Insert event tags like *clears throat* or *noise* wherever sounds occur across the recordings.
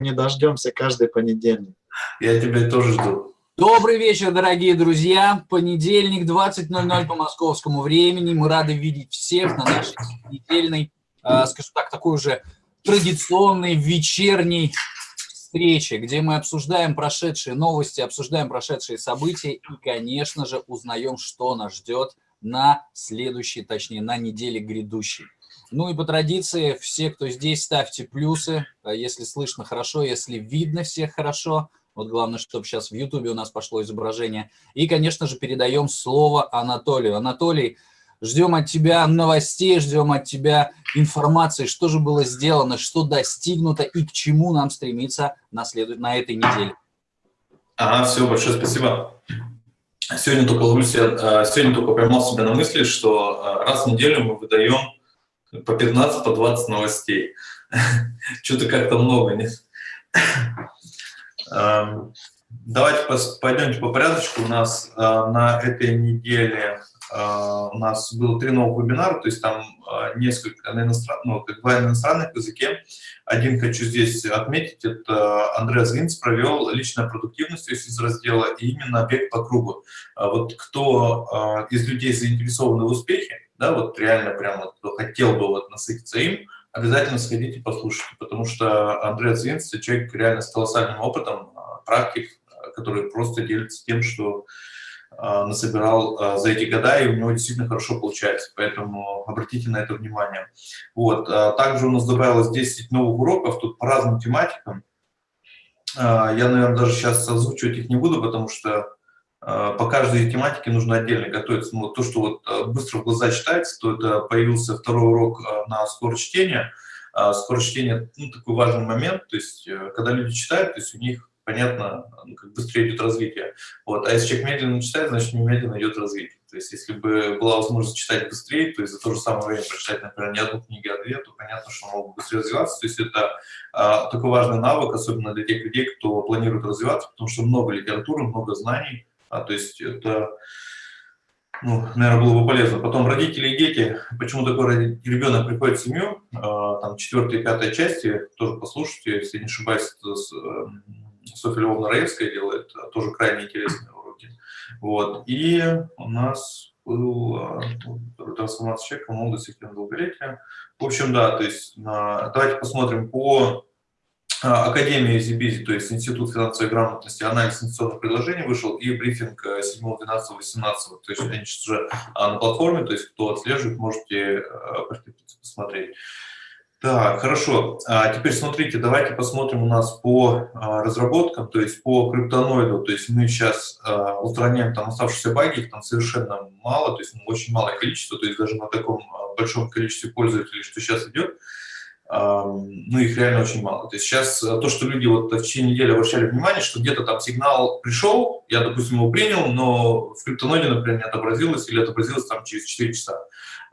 не дождемся каждый понедельник. Я тебя тоже жду. Добрый вечер, дорогие друзья. Понедельник, 20.00 по московскому времени. Мы рады видеть всех на нашей недельной, э, скажу так, такой уже традиционной вечерней встрече, где мы обсуждаем прошедшие новости, обсуждаем прошедшие события и, конечно же, узнаем, что нас ждет на следующей, точнее, на неделе грядущей. Ну и по традиции, все, кто здесь, ставьте плюсы, а если слышно хорошо, если видно всех хорошо. Вот главное, чтобы сейчас в Ютубе у нас пошло изображение. И, конечно же, передаем слово Анатолию. Анатолий, ждем от тебя новостей, ждем от тебя информации, что же было сделано, что достигнуто и к чему нам стремиться на, след... на этой неделе. Ага, все, большое спасибо. Сегодня только, ловлюсь, а, сегодня только поймал себя на мысли, что а, раз в неделю мы выдаем по 15, по 20 новостей. *laughs* Что-то как-то много, нет? Эм, давайте пойдемте по порядочку. У нас э, на этой неделе э, у нас было три новых вебинара, то есть там э, несколько на иностранных, ну, два на иностранных языке. Один хочу здесь отметить, это Андреас Гинц провел личная продуктивность, то есть из раздела и именно бег по кругу. Вот кто из людей заинтересован в успехе, да, вот реально прямо кто хотел бы вот насытиться им, обязательно сходите послушайте, потому что Андрей Цвинц – человек реально с колоссальным опытом, а, практик, а, который просто делится тем, что а, насобирал за эти года, и у него действительно хорошо получается, поэтому обратите на это внимание. Вот. Также у нас добавилось 10 новых уроков, тут по разным тематикам. Я, наверное, даже сейчас озвучивать их не буду, потому что по каждой тематике нужно отдельно готовиться. Ну, то, что вот э, быстро в глаза читается, то это появился второй урок э, на скорость чтения. Скорость чтения ну, такой важный момент, то есть когда люди читают, то есть у них понятно, ну, как быстрее идет развитие. Вот. А если человек медленно читает, значит, немедленно идет развитие. То есть если бы была возможность читать быстрее, то есть за то же самое время прочитать, например, не одну книгу, а две, то понятно, что он мог быстрее развиваться. То есть это а, такой важный навык, особенно для тех людей, кто планирует развиваться, потому что много литературы, много знаний, а, то есть это, ну, наверное, было бы полезно. Потом родители и дети. Почему такой ребенок приходит в семью, а, там, четвертая и пятая части, тоже послушайте, если не ошибаюсь, это с, э, Софья Львовна Раевская делает, а, тоже крайне интересные уроки. Вот. И у нас был а, трансформация человека, молодость и долголетия. В общем, да, то есть на, давайте посмотрим по а, Академия Зибизи, то есть Институт финансовой грамотности, анализ инвестиционных предложений вышел, и брифинг 7, 12, 18. То есть они сейчас уже а, на платформе, то есть кто отслеживает, можете а, посмотреть. Так, хорошо. А теперь смотрите, давайте посмотрим у нас по разработкам, то есть по криптоноиду. То есть мы сейчас устраняем там оставшиеся баги, их там совершенно мало, то есть ну, очень малое количество, то есть даже на таком большом количестве пользователей, что сейчас идет, ну, их реально очень мало. То есть сейчас э, то, что люди вот в течение недели обращали внимание, что где-то там сигнал пришел, я, допустим, его принял, но в криптоноде, например, не отобразилось или отобразилось там через 4 часа.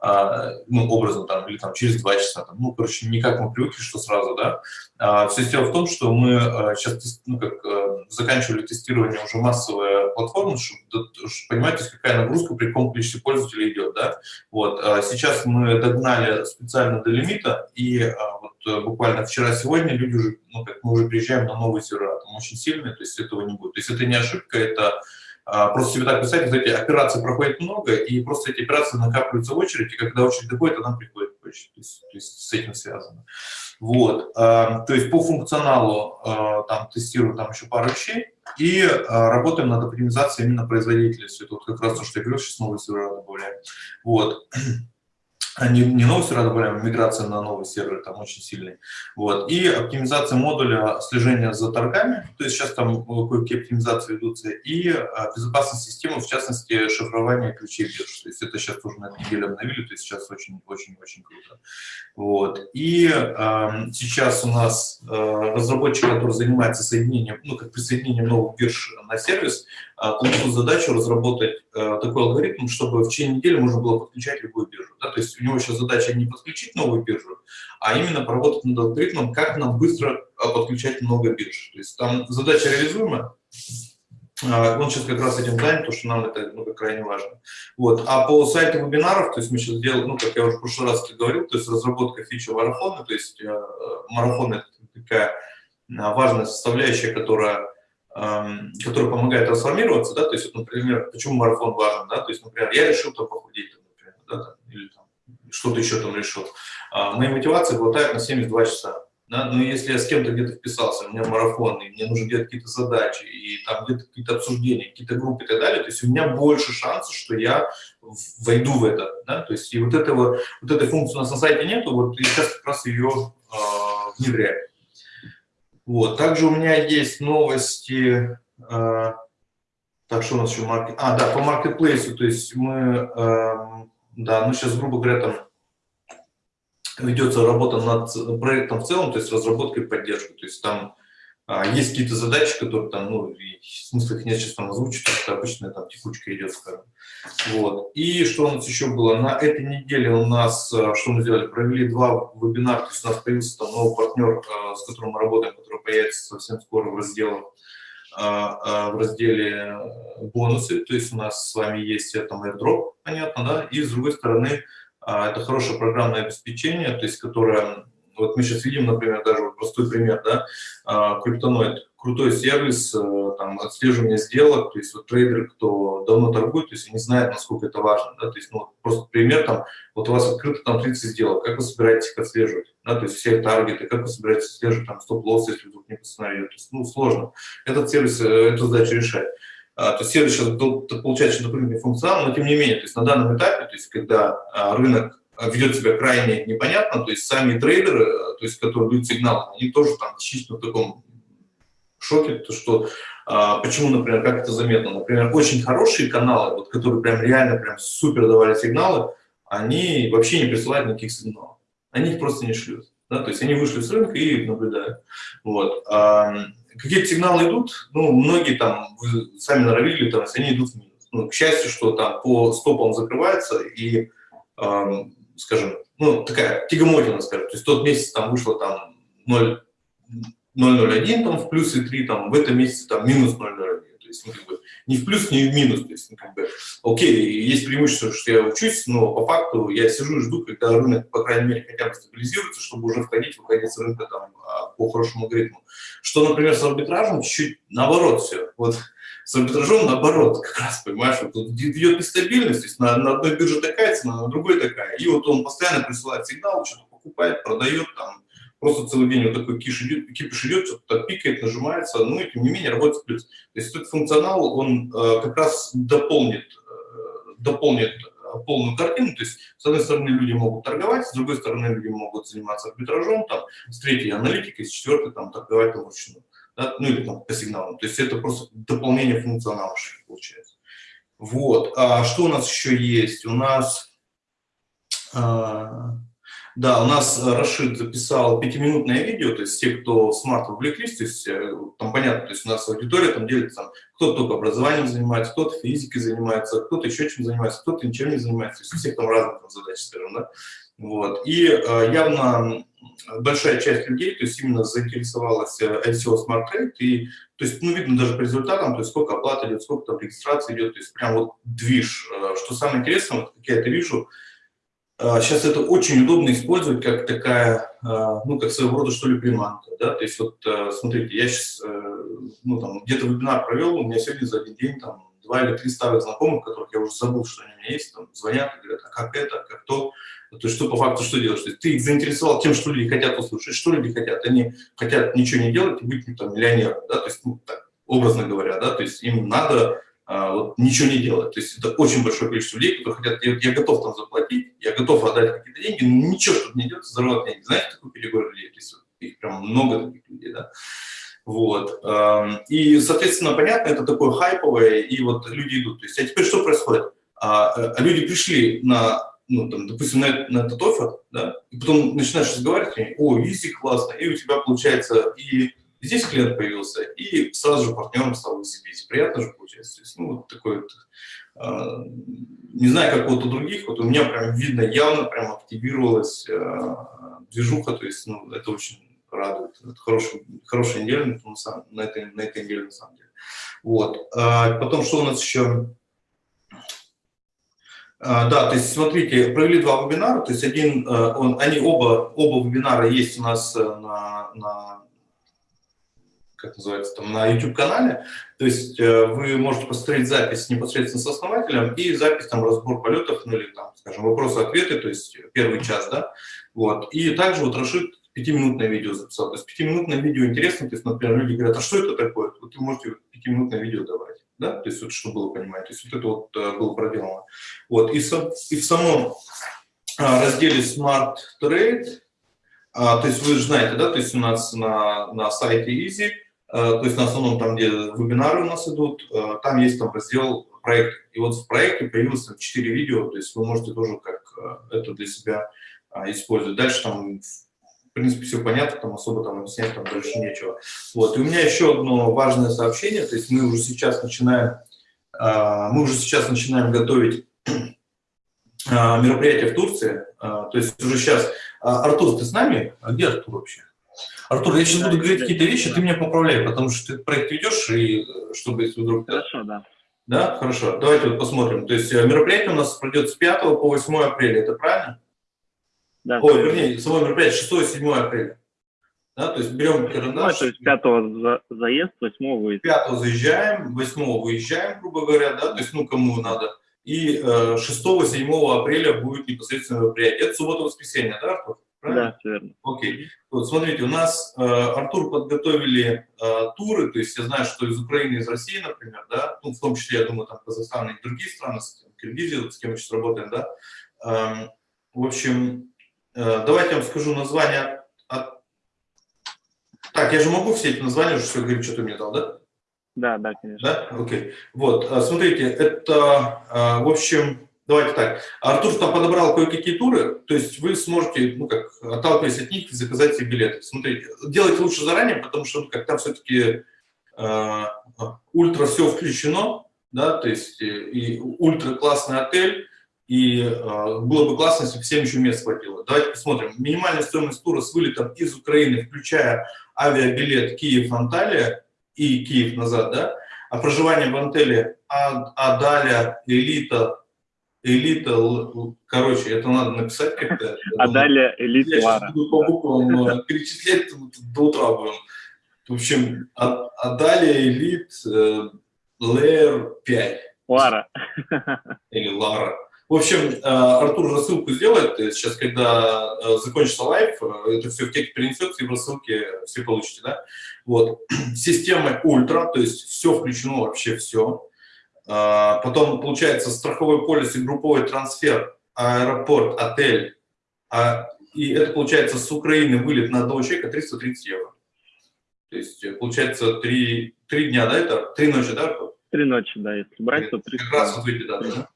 А, ну, образом, там, или там через 2 часа, там, ну, короче, не как мы привыкли, что сразу, да. А, все дело в том, что мы сейчас, ну, как, э, заканчивали тестирование уже массовой платформы, чтобы, понимаете, какая нагрузка при каком количестве пользователей идет, да. Вот, а сейчас мы догнали специально до лимита, и вот э, буквально вчера-сегодня люди уже, ну, как мы уже приезжаем на новые сервера, там очень сильные, то есть этого не будет. То есть это не ошибка, это а, просто себе так представьте, эти операции проходит много, и просто эти операции накапливаются в очередь, и когда очередь доходит, она приходит. То есть, то есть с этим связано. Вот. А, то есть по функционалу а, там тестируем там еще пару вещей, и работаем над оптимизацией именно производительности. Это вот как раз то, что я говорил, сейчас новые сервера добавляем. Вот. Не, не новый сервер добавляем, а миграция на новый сервер там очень сильный. Вот. И оптимизация модуля слежения за торгами, то есть сейчас там кое-какие оптимизации ведутся, и а, безопасность системы, в частности, шифрование ключей бирж. То есть это сейчас тоже на этой неделе обновили, то есть сейчас очень-очень-очень круто. Вот. И э, сейчас у нас э, разработчик, который занимается соединением, ну, как присоединением новых бирж на сервис, э, получил задачу разработать э, такой алгоритм, чтобы в течение недели можно было подключать любую биржу. Да? То есть у него сейчас задача не подключить новую биржу, а именно поработать над алгоритмом, как нам быстро подключать много бирж. То есть там задача реализуемая, а, он сейчас как раз этим занят, потому что нам это ну, крайне важно. Вот. А по сайту вебинаров, то есть мы сейчас делаем, ну, как я уже в прошлый раз говорил, то есть разработка фичи марафона, то есть э, марафон – это такая важная составляющая, которая, эм, которая помогает трансформироваться, да, то есть, вот, например, почему марафон важен, да, то есть, например, я решил там похудеть, например, да, там, или там, что-то еще там решил. А, моей мотивации хватает на 72 часа. Да? Но если я с кем-то где-то вписался, у меня марафон, и мне нужно делать какие-то задачи, и там где-то какие-то обсуждения, какие-то группы и так далее, то есть у меня больше шансов, что я войду в это. Да? То есть и вот, этого, вот этой функции у нас на сайте нету, вот и сейчас как раз ее э, внедряем. Вот. Также у меня есть новости, э, так что у нас еще маркет, а да, по маркетплейсу, то есть мы, э, да, ну сейчас грубо говоря там ведется работа над проектом в целом, то есть разработкой и поддержкой. То есть там а, есть какие-то задачи, которые там, ну, смысла их нет сейчас там озвучить, это обычная там текучка идет, скажем. Вот. И что у нас еще было? На этой неделе у нас, а, что мы сделали, провели два вебинара, то есть у нас появился там новый партнер, а, с которым мы работаем, который появится совсем скоро в разделе, в разделе бонусы, то есть у нас с вами есть там airdrop, понятно, да, и с другой стороны а, это хорошее программное обеспечение, то есть которое, вот мы сейчас видим, например, даже вот простой пример, да, а, криптоноид, крутой сервис, э, там, отслеживание сделок, то есть вот трейдеры, кто давно торгует, то есть они знают, насколько это важно, да, то есть, ну, просто пример, там, вот у вас открыто там 30 сделок, как вы собираетесь их отслеживать, да, то есть все таргеты, как вы собираетесь отслеживать там стоп-лосс, если вдруг не постановили, то есть, ну, сложно. Этот сервис э, эту задачу решает. А, то есть сервис сейчас получает еще дополнительный функционал, но тем не менее, то есть на данном этапе, то есть когда а, рынок ведет себя крайне непонятно, то есть сами трейдеры, то есть которые дают сигнал, они тоже там чисто в таком шоке, то что а, почему, например, как это заметно, например, очень хорошие каналы, вот, которые прям реально прям супер давали сигналы, они вообще не присылают никаких сигналов, они их просто не шлют, да, то есть они вышли с рынка и наблюдают, вот. Какие-то сигналы идут, ну, многие там, вы сами норовили, там, они идут в минус. Ну, к счастью, что там по стопам закрывается и, эм, скажем, ну, такая тягомотина, скажем, то есть тот месяц там вышло там 0, 0,01 там в плюс и 3, там в этом месяце там минус 0,01 есть ну, как бы, ни в плюс, ни в минус. То есть, ну, как бы, окей, есть преимущество, что я учусь, но по факту я сижу и жду, когда рынок, по крайней мере, хотя бы стабилизируется, чтобы уже входить, выходить с рынка там, а, по хорошему алгоритму. Что, например, с арбитражем чуть-чуть наоборот все. Вот с арбитражом наоборот, как раз, понимаешь, вот тут идет нестабильность, то есть на, на одной бирже такая цена, на другой такая. И вот он постоянно присылает сигнал, что-то покупает, продает, там, просто целый день вот такой киш идет, кипиш идет, что-то пикает, нажимается, ну и тем не менее работает плюс. То есть этот функционал, он э, как раз дополнит, э, дополнит э, полную картину, то есть с одной стороны люди могут торговать, с другой стороны люди могут заниматься арбитражом, там, с третьей аналитикой, с четвертой там торговать там вручную, да, ну или там по сигналам. То есть это просто дополнение функционала получается. Вот. А что у нас еще есть? У нас... А, да, у нас э, Рашид записал пятиминутное видео, то есть те, кто в смарт увлеклись, то есть э, там понятно, то есть у нас аудитория там делится, там, кто-то только образованием занимается, кто-то физикой занимается, кто-то еще чем занимается, кто-то ничем не занимается, то есть у всех там разные там, задачи, скажем, да. Вот. И э, явно большая часть людей, то есть именно заинтересовалась ICO Smart Trade, и, то есть, ну, видно даже по результатам, то есть сколько оплаты идет, сколько там регистрации идет, то есть прям вот движ. Что самое интересное, вот как я это вижу, Сейчас а, это очень удобно использовать как такая, а, ну, как своего рода, что ли, приманка, да, то есть вот, а, смотрите, я сейчас, э, ну, там, где-то вебинар провел, у меня сегодня за один день, там, два или три старых знакомых, которых я уже забыл, что они у меня есть, там, звонят и говорят, а как это, как то, то есть что по факту что делаешь? То есть ты их заинтересовал тем, что люди хотят услышать, что люди хотят, они хотят ничего не делать и быть, там, миллионером, да, то есть, ну, так, образно говоря, да, то есть им надо а, вот, ничего не делать. То есть это очень большое количество людей, которые хотят, я, я готов там заплатить, я готов отдать какие-то деньги, но ничего, чтобы не делать, взорвать деньги. Знаете такой категорию людей? Есть их прям много таких людей, да. Вот. И, соответственно, понятно, это такое хайповое, и вот люди идут. То есть, а теперь что происходит? А, а люди пришли на, ну, там, допустим, на, на этот офер, да, и потом начинаешь разговаривать, о, визи классно, и у тебя получается и Здесь клиент появился, и сразу же партнером стал высыпить. Приятно же получается. Ну, вот такой вот, э, не знаю, как вот у других, вот у меня прям видно, явно прям активировалась э, движуха, то есть, ну, это очень радует. Это хороший, хорошая неделя на, самом, на, этой, на этой неделе, на самом деле. Вот. А потом, что у нас еще? А, да, то есть смотрите, провели два вебинара, то есть один, э, он, они оба, оба вебинара есть у нас на, на как называется, там, на YouTube-канале. То есть э, вы можете посмотреть запись непосредственно с основателем и запись, там, разбор полетов, ну или, там, скажем, вопросы-ответы, то есть первый час, да. Вот. И также вот Рашид пятиминутное видео записал. То есть пятиминутное видео интересно, то есть, например, люди говорят, а что это такое? Вот вы можете пятиминутное видео давать, да, то есть вот что было понимать, то есть вот это вот uh, было проделано. Вот, и, со, и в самом uh, разделе Smart Trade, uh, то есть вы же знаете, да, то есть у нас на, на сайте Easy, то есть на основном там, где вебинары у нас идут, там есть там раздел проект, и вот в проекте появилось там 4 видео, то есть вы можете тоже как это для себя использовать. Дальше там в принципе, все понятно, там особо там объяснять там дальше нечего. Вот, и у меня еще одно важное сообщение, то есть мы уже сейчас начинаем, а, мы уже сейчас начинаем готовить а, мероприятие в Турции, а, то есть уже сейчас, Артур, ты с нами? А где Артур вообще? Артур, я сейчас буду говорить какие-то вещи, ты меня поправляй, потому что ты проект ведешь, и чтобы если вдруг... Хорошо, да. Да, хорошо. Давайте вот посмотрим. То есть э, мероприятие у нас пройдет с 5 по 8 апреля, это правильно? Да, Ой, вернее, само мероприятие 6-7 апреля. Да, то есть берем карандаш. То есть 5 за, заезд, 8 выезд. 5 заезжаем, 8 выезжаем, грубо говоря, да, то есть, ну, кому надо. И э, 6-7 апреля будет непосредственно мероприятие. Это суббота-воскресенье, да, Артур? Правильно? Да, все верно. Окей. Вот, смотрите, у нас э, Артур подготовили э, туры, то есть я знаю, что из Украины, из России, например, да, ну, в том числе, я думаю, там Казахстан и другие страны, Киргизия, с кем мы сейчас работаем, да. Э, в общем, Э, давайте я вам скажу название. От... Так, я же могу все эти названия уже все говорить, что ты мне дал, да? Да, да, конечно. Да? Окей. Вот, э, смотрите, это, э, в общем, давайте так. Артур там подобрал кое-какие туры, то есть вы сможете, ну как, отталкиваясь от них, заказать себе билеты. Смотрите, делайте лучше заранее, потому что ну, как там все-таки э, ультра все включено, да, то есть и ультра классный отель, и э, было бы классно, если бы всем еще мест хватило. Давайте посмотрим. Минимальная стоимость тура с вылетом из Украины, включая авиабилет Киев-Анталия и Киев назад, да, а проживание в отеле Adalya Elite, Elite, короче, это надо написать как-то. Adalya Elite, Я сейчас буду по буквам э, перечислять, до утра будем. В общем, Adalya Elite, э, Лэр 5. Lara. Или Lara. В общем, э, Артур рассылку сделает, сейчас, когда э, закончится live, это все в текст перенесется, и в рассылке все получите, да? Вот. *clears throat* Система ультра, то есть все включено, вообще все. Потом, получается, страховой полис и групповой трансфер, аэропорт, отель. А, и это, получается, с Украины вылет на одного человека 330 евро. То есть, получается, три, три дня, да, это? Три ночи, да? Три ночи, да, если брать, то три. Как раз вот эти даты, да?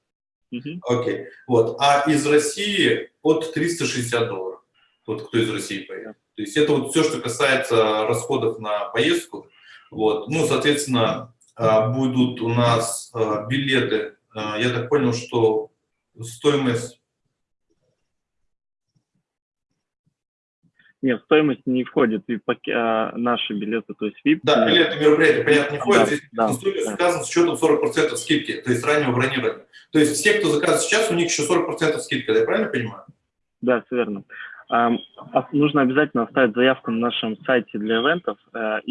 Окей. Вот. А из России от 360 долларов. Вот кто из России поедет. То есть это вот все, что касается расходов на поездку. Вот. Ну, соответственно, а, будут у нас а, билеты. А, я так понял, что стоимость Нет, стоимость не входит в а, наши билеты, то есть VIP. Да, билеты мероприятия, понятно, не входят. Да, Здесь да, стоимость да. сказано с учетом 40% скидки, то есть раннего бронирования. То есть все, кто заказывает сейчас, у них еще 40% скидка, я правильно понимаю? Да, все верно. А, нужно обязательно оставить заявку на нашем сайте для ивентов uh,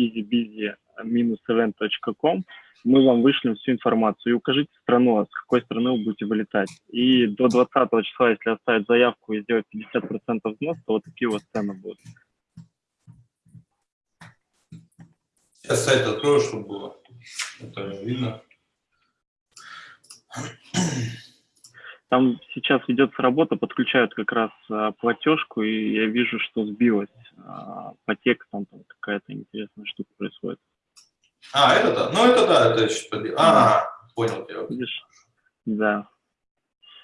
easybizy-event.com мы вам вышлем всю информацию и укажите страну, а с какой страны вы будете вылетать. И до 20 числа, если оставить заявку и сделать 50% взнос, то вот такие вот цены будут. Сейчас сайт открою, чтобы было. Это видно. Там сейчас ведется работа, подключают как раз а, платежку, и я вижу, что сбилась а, по текстам, там какая-то интересная штука происходит. А, это да. Ну, это да, это еще подъем. А, понял тебя. Видишь? Да.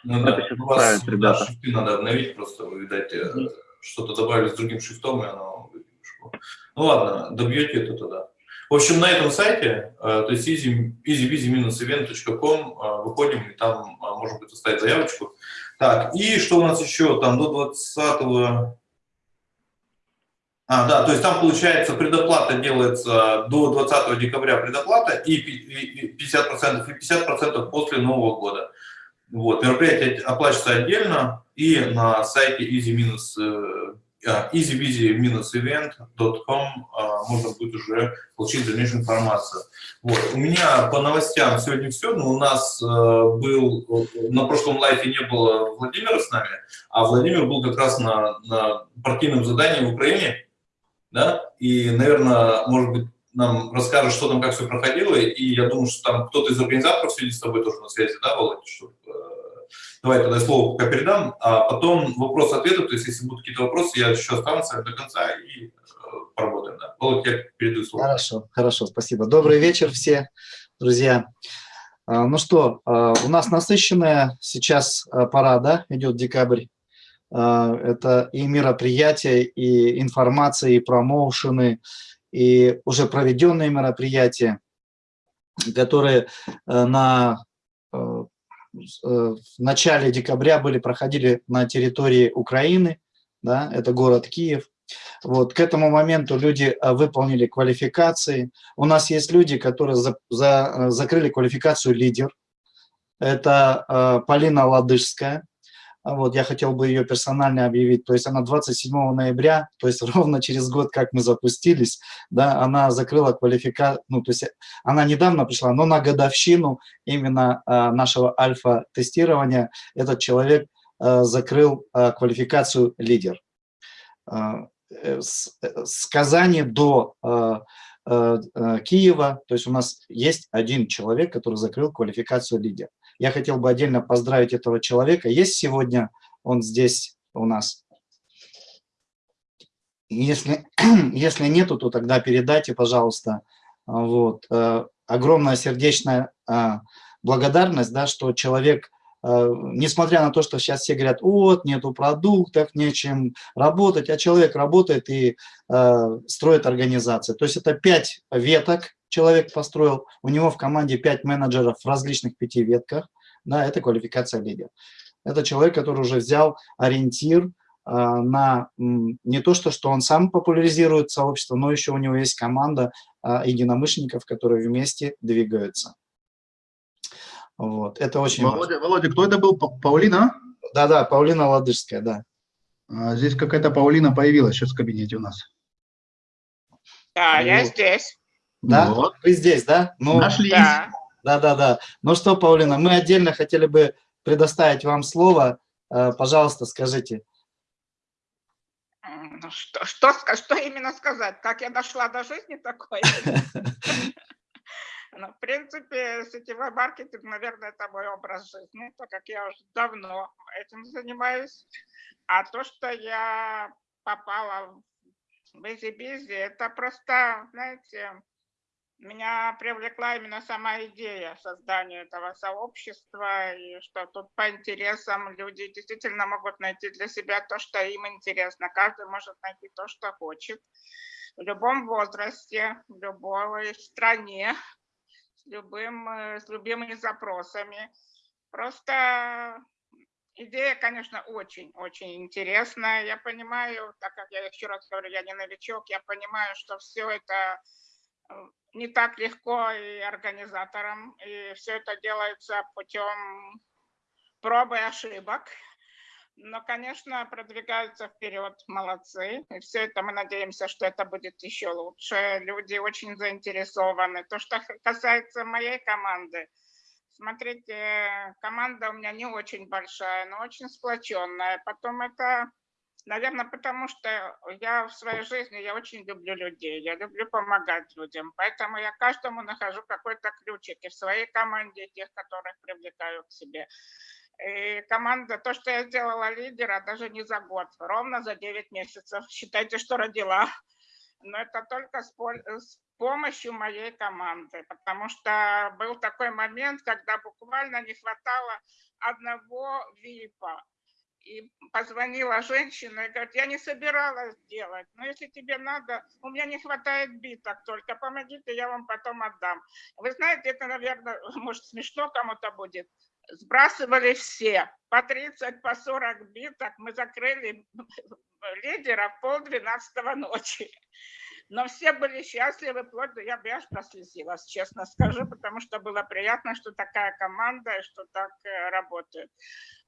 Ну, это да. сейчас ну, вас, ребята. Да, шрифты надо обновить, просто вы, видать, mm -hmm. что-то добавили с другим шрифтом, и оно Ну ладно, добьете это тогда. В общем, на этом сайте, э, то есть easy, easy-event.com, э, выходим, и там можно будет оставить заявочку. Так, и что у нас еще? Там до 20 а, да, то есть там, получается, предоплата делается до 20 декабря предоплата и 50%, и 50% после Нового года. Вот, мероприятие оплачивается отдельно и на сайте easy easybizy-event.com можно будет уже получить дальнейшую информацию. Вот. У меня по новостям сегодня все, но у нас был, на прошлом лайфе не было Владимира с нами, а Владимир был как раз на, на партийном задании в Украине, да, и, наверное, может быть, нам расскажет, что там, как все проходило, и я думаю, что там кто-то из организаторов сидит с тобой тоже на связи, да, Володя, чтобы Давай тогда слово пока передам, а потом вопрос-ответы, то есть если будут какие-то вопросы, я еще останусь до конца и э, поработаем. Да. Володь, я передаю слово. Хорошо, хорошо, спасибо. Добрый вечер все, друзья. А, ну что, а, у нас насыщенная сейчас а, пора, да, идет декабрь. Это и мероприятия, и информация, и промоушены, и уже проведенные мероприятия, которые э, на э, Э, в начале декабря были, проходили на территории Украины, да, это город Киев. Вот, к этому моменту люди выполнили квалификации. У нас есть люди, которые за, за, закрыли квалификацию лидер. Это Полина Ладыжская, а вот, я хотел бы ее персонально объявить. То есть она 27 ноября, то есть *laughs* ровно через год, как мы запустились, да, она закрыла квалификацию, ну, то есть она недавно пришла, но на годовщину именно а, нашего альфа-тестирования этот человек а, закрыл а, квалификацию лидер. А, с, с Казани до а, а, Киева, то есть у нас есть один человек, который закрыл квалификацию лидер. Я хотел бы отдельно поздравить этого человека. Есть сегодня он здесь у нас? Если, *clears throat* если нету, то тогда передайте, пожалуйста. Вот. Э, огромная сердечная э, благодарность, да, что человек, э, несмотря на то, что сейчас все говорят, вот, нету продуктов, нечем работать, а человек работает и строит организацию. То есть это пять веток, человек построил, у него в команде 5 менеджеров в различных пяти ветках, да, это квалификация лидер. Это человек, который уже взял ориентир а, на не то, что, что он сам популяризирует сообщество, но еще у него есть команда а, единомышленников, которые вместе двигаются. Вот, это очень Володя, важно. Володя, кто это был? Паулина? Да-да, Паулина Ладыжская, да. А, здесь какая-то Паулина появилась сейчас в кабинете у нас. Да, вот. я здесь. Да? Вот. Вы здесь, да? Ну, Нашлись. Да. Да-да-да. Ну что, Паулина, мы отдельно хотели бы предоставить вам слово. Э, пожалуйста, скажите. Ну, что, что, что именно сказать? Как я дошла до жизни такой? *laughs* Ну, в принципе, сетевой маркетинг, наверное, это мой образ жизни, так как я уже давно этим занимаюсь. А то, что я попала в EasyBizzi, это просто, знаете, меня привлекла именно сама идея создания этого сообщества, и что тут по интересам люди действительно могут найти для себя то, что им интересно. Каждый может найти то, что хочет. В любом возрасте, в любой стране, с, любым, э, с любыми запросами. Просто идея, конечно, очень-очень интересная. Я понимаю, так как я еще раз говорю, я не новичок, я понимаю, что все это не так легко и организаторам, и все это делается путем пробы и ошибок. Но, конечно, продвигаются вперед, молодцы. И все это мы надеемся, что это будет еще лучше. Люди очень заинтересованы. То, что касается моей команды, смотрите, команда у меня не очень большая, но очень сплоченная. Потом это Наверное, потому что я в своей жизни, я очень люблю людей, я люблю помогать людям, поэтому я каждому нахожу какой-то ключик и в своей команде, тех, которых привлекаю к себе. И команда, то, что я сделала лидера, даже не за год, ровно за 9 месяцев, считайте, что родила. Но это только с помощью моей команды, потому что был такой момент, когда буквально не хватало одного ВИПа и позвонила женщина и говорит, я не собиралась делать, но если тебе надо, у меня не хватает биток только, помогите, я вам потом отдам. Вы знаете, это, наверное, *laughs* может смешно кому-то будет. Сбрасывали все, по 30, по 40 биток, мы закрыли *laughs* лидера в полдвенадцатого ночи. Но все были счастливы, вплоть до я, я прослезилась, честно скажу, потому что было приятно, что такая команда и что так э, работает.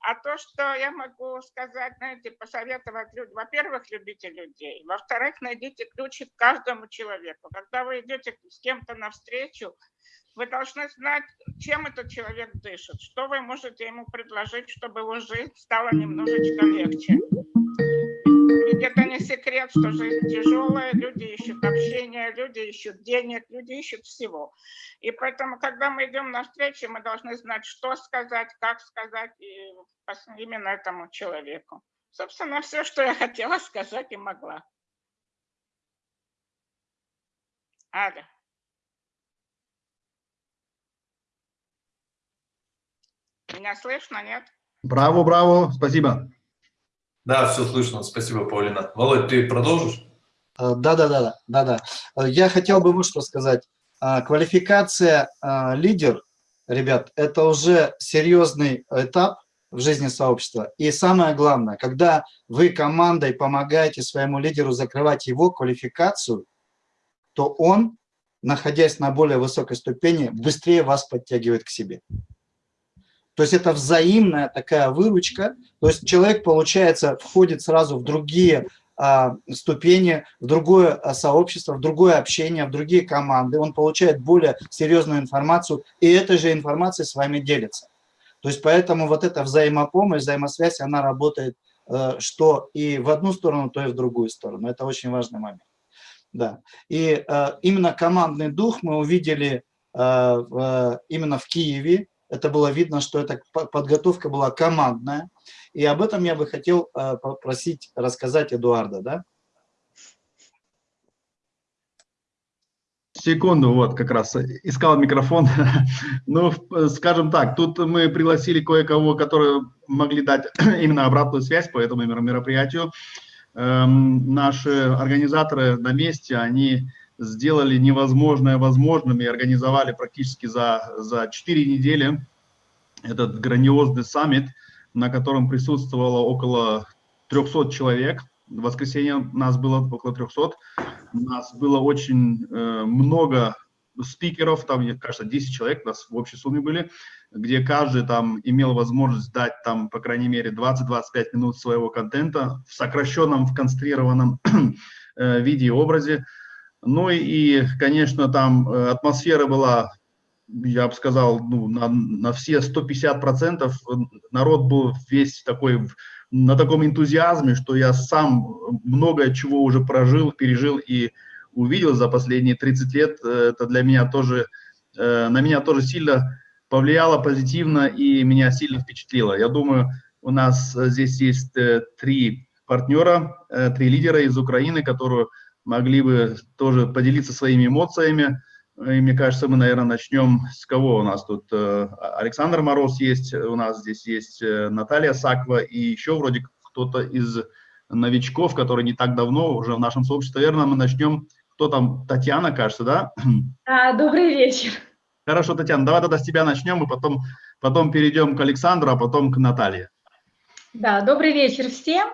А то, что я могу сказать, знаете, посоветовать людям, во-первых, любите людей, во-вторых, найдите ключи к каждому человеку. Когда вы идете с кем-то навстречу, вы должны знать, чем этот человек дышит, что вы можете ему предложить, чтобы его жизнь стала немножечко легче. Ведь это не секрет, что жизнь тяжелая, люди ищут общения, люди ищут денег, люди ищут всего. И поэтому, когда мы идем на встречу, мы должны знать, что сказать, как сказать и именно этому человеку. Собственно, все, что я хотела сказать и могла. Аля. Меня слышно, нет? Браво, браво, спасибо. Да, все слышно. Спасибо, Паулина. Володь, ты продолжишь? Да, да, да, да, да, да. Я хотел бы вот что сказать. А, квалификация а, лидер, ребят, это уже серьезный этап в жизни сообщества. И самое главное, когда вы командой помогаете своему лидеру закрывать его квалификацию, то он, находясь на более высокой ступени, быстрее вас подтягивает к себе. То есть это взаимная такая выручка. То есть человек, получается, входит сразу в другие а, ступени, в другое а, сообщество, в другое общение, в другие команды. Он получает более серьезную информацию, и этой же информацией с вами делится. То есть поэтому вот эта взаимопомощь, взаимосвязь, она работает э, что и в одну сторону, то и в другую сторону. Это очень важный момент. Да. И э, именно командный дух мы увидели э, именно в Киеве, это было видно, что эта подготовка была командная. И об этом я бы хотел э, попросить рассказать Эдуарда. Да? Секунду, вот как раз искал микрофон. *laughs* ну, скажем так, тут мы пригласили кое-кого, которые могли дать *clears throat* именно обратную связь по этому мероприятию. Эм, наши организаторы на месте, они сделали невозможное возможным и организовали практически за, за 4 недели этот грандиозный саммит, на котором присутствовало около 300 человек. В воскресенье нас было около 300. У нас было очень э, много спикеров, там, мне кажется, 10 человек у нас в общей сумме были, где каждый там имел возможность дать там, по крайней мере, 20-25 минут своего контента в сокращенном, в конструированном *clears throat* э, виде и образе. Ну и, конечно, там э, атмосфера была, я бы сказал, ну, на, на все 150%. Народ был весь такой, на таком энтузиазме, что я сам много чего уже прожил, пережил и увидел за последние 30 лет. Э, это для меня тоже, э, на меня тоже сильно повлияло позитивно и меня сильно впечатлило. Я думаю, у нас здесь есть три партнера, три лидера из Украины, которые могли бы тоже поделиться своими эмоциями. И мне кажется, мы, наверное, начнем с кого у нас тут? Э, Александр Мороз есть, у нас здесь есть э, Наталья Саква и еще вроде кто-то из новичков, который не так давно уже в нашем сообществе. Наверное, мы начнем, кто там, Татьяна, кажется, да? *clears throat* А, добрый вечер. Хорошо, Татьяна, давай тогда с тебя начнем, и потом, потом перейдем к Александру, а потом к Наталье. Да, добрый вечер всем.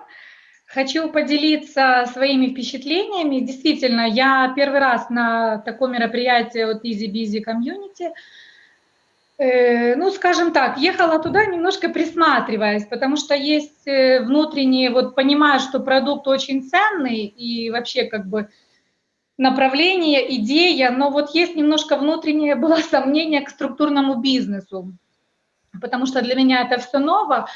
Хочу поделиться своими впечатлениями. Действительно, я первый раз на таком мероприятии от Easy Busy Community. Э, ну, скажем так, ехала туда немножко присматриваясь, потому что есть э, внутреннее, вот понимаю, что продукт очень ценный и вообще как бы направление, идея, но вот есть немножко внутреннее было *laughs* сомнение к структурному бизнесу, потому что для меня это все ново.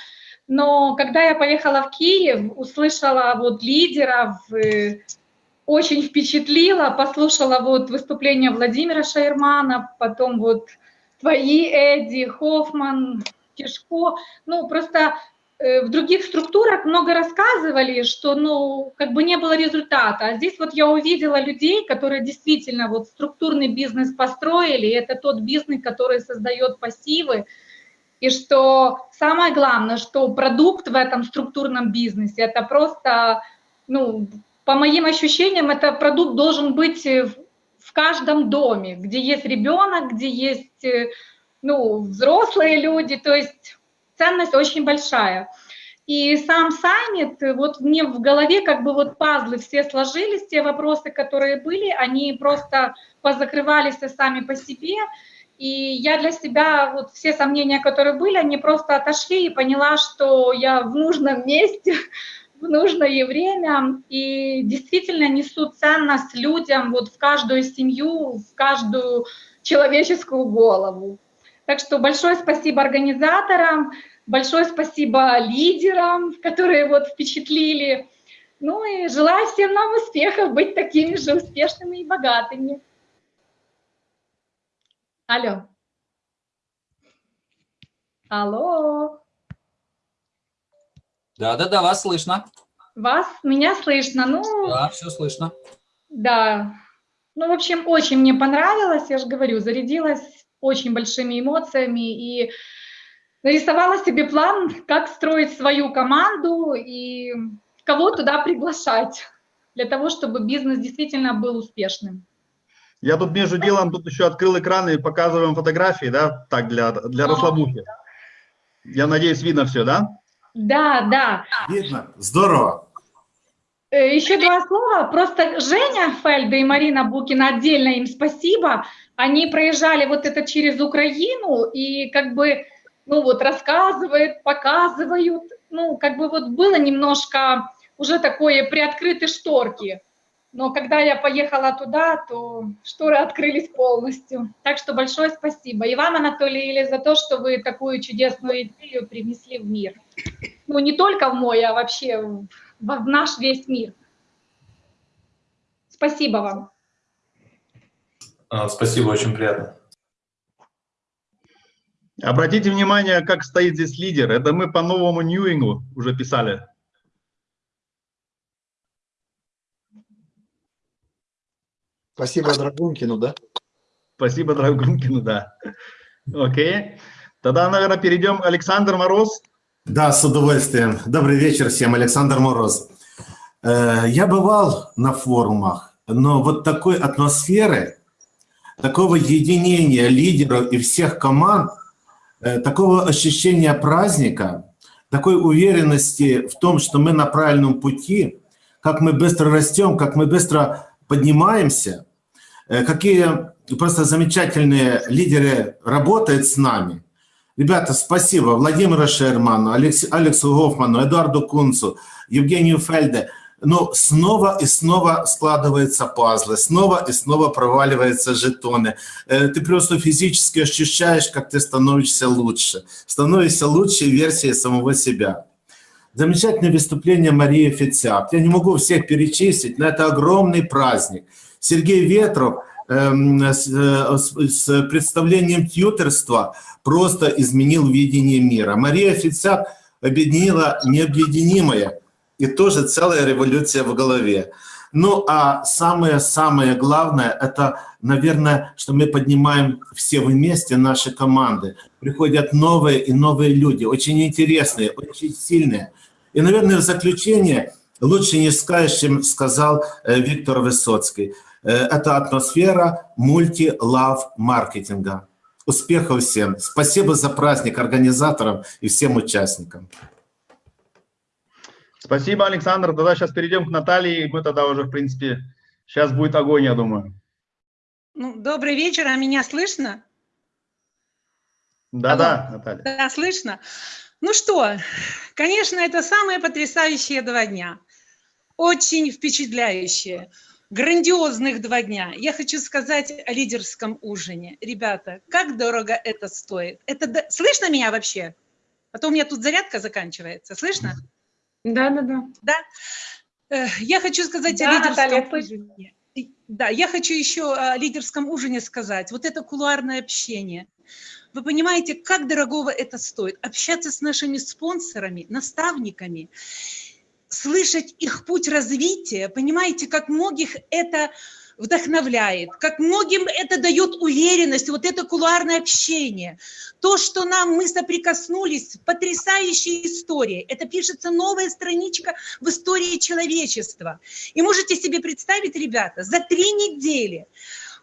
Но когда я поехала в Киев, услышала вот лидеров, э, очень впечатлила, послушала вот выступление Владимира Шаермана, потом вот твои, Эдди, Хоффман, Кишко. Ну, просто э, в других структурах много рассказывали, что, ну, как бы не было результата. А здесь вот я увидела людей, которые действительно вот структурный бизнес построили, это тот бизнес, который создает пассивы, и что самое главное, что продукт в этом структурном бизнесе, это просто, ну, по моим ощущениям, это продукт должен быть в каждом доме, где есть ребенок, где есть, ну, взрослые люди, то есть ценность очень большая. И сам саммит, вот мне в голове как бы вот пазлы все сложились, те вопросы, которые были, они просто позакрывались сами по себе. И я для себя, вот все сомнения, которые были, они просто отошли и поняла, что я в нужном месте, *laughs* в нужное время и действительно несу ценность людям вот в каждую семью, в каждую человеческую голову. Так что большое спасибо организаторам, большое спасибо лидерам, которые вот впечатлили. Ну и желаю всем нам успехов, быть такими же успешными и богатыми. Алло. Алло. Да-да-да, вас слышно. Вас, меня слышно. Ну, Да, все слышно. да. Ну, в общем, очень мне понравилось, я же говорю, зарядилась очень большими эмоциями и нарисовала себе план, как строить свою команду и кого туда приглашать для того, чтобы бизнес действительно был успешным. Я тут между делом тут еще открыл экран и показываем фотографии, да, так, для, для расслабухи. Я надеюсь, видно все, да? Да, да. Видно? Здорово. Э, Еще два слова. Просто Женя Фельда и Марина Букина, отдельно им спасибо. Они проезжали вот это через Украину и как бы, ну вот, рассказывают, показывают. Ну, как бы вот было немножко уже такое приоткрыты шторки. Но когда я поехала туда, то шторы открылись полностью. Так что большое спасибо. И вам, Анатолий, или за то, что вы такую чудесную идею привнесли в мир. Ну, не только в мой, а вообще в, в наш весь мир. Спасибо вам. А, Спасибо, очень приятно. Обратите внимание, как стоит здесь лидер. Это мы по новому Ньюингу уже писали. Спасибо Драгункину, да? Спасибо, Драгункину, да. Окей. Тогда, наверное, перейдем. Александр Мороз. Да, с удовольствием. Добрый вечер всем, Александр Мороз. Э, Я бывал на форумах, но вот такой атмосферы, такого единения лидеров и всех команд, э, такого ощущения праздника, такой уверенности в том, что мы на правильном пути, как мы быстро растем, как мы быстро поднимаемся, э, какие просто замечательные лидеры работают с нами. Ребята, спасибо Владимиру Шерману, Алекс, Алексу Гофману, Эдуарду Кунцу, Евгению Фельде. Но снова и снова складываются пазлы, снова и снова проваливаются жетоны. Э, Ты просто физически ощущаешь, как ты становишься лучше. Становишься лучшей версией самого себя. Замечательное выступление Марии Фицяк. Я не могу всех перечислить, но это огромный праздник. Сергей Ветров эм, э, с- с представлением тьютерства просто изменил видение мира. Мария Фицяк объединила необъединимое, и тоже целая революция в голове. Ну, а самое-самое главное, это, наверное, что мы поднимаем все вместе наши команды. Приходят новые и новые люди, очень интересные, очень сильные. И, наверное, в заключение лучше не скажешь, чем сказал э, Виктор Высоцкий. Э, Это атмосфера мульти-лав маркетинга. Успехов всем. Спасибо за праздник организаторам и всем участникам. Спасибо, Александр. Тогда сейчас перейдем к Наталье, и мы тогда уже, в принципе, сейчас будет огонь, я думаю. Ну, добрый вечер, а меня слышно? Да-да, Наталья. Да, слышно. Ну что, конечно, это самые потрясающие два дня. Очень впечатляющие. Грандиозных два дня. Я хочу сказать о лидерском ужине. Ребята, как дорого это стоит. Это Слышно меня вообще? А то у меня тут зарядка заканчивается. Слышно? Да, да, да. Да. Я хочу сказать Да, о лидерском Наталья, ужине. Да, я хочу еще о лидерском ужине сказать. Вот это кулуарное общение. Вы понимаете, как дорогого это стоит? Общаться с нашими спонсорами, наставниками, слышать их путь развития. Понимаете, как многих это вдохновляет, как многим это дает уверенность, вот это кулуарное общение. То, что нам мы соприкоснулись, потрясающая история. Это пишется новая страничка в истории человечества. И можете себе представить, ребята, за три недели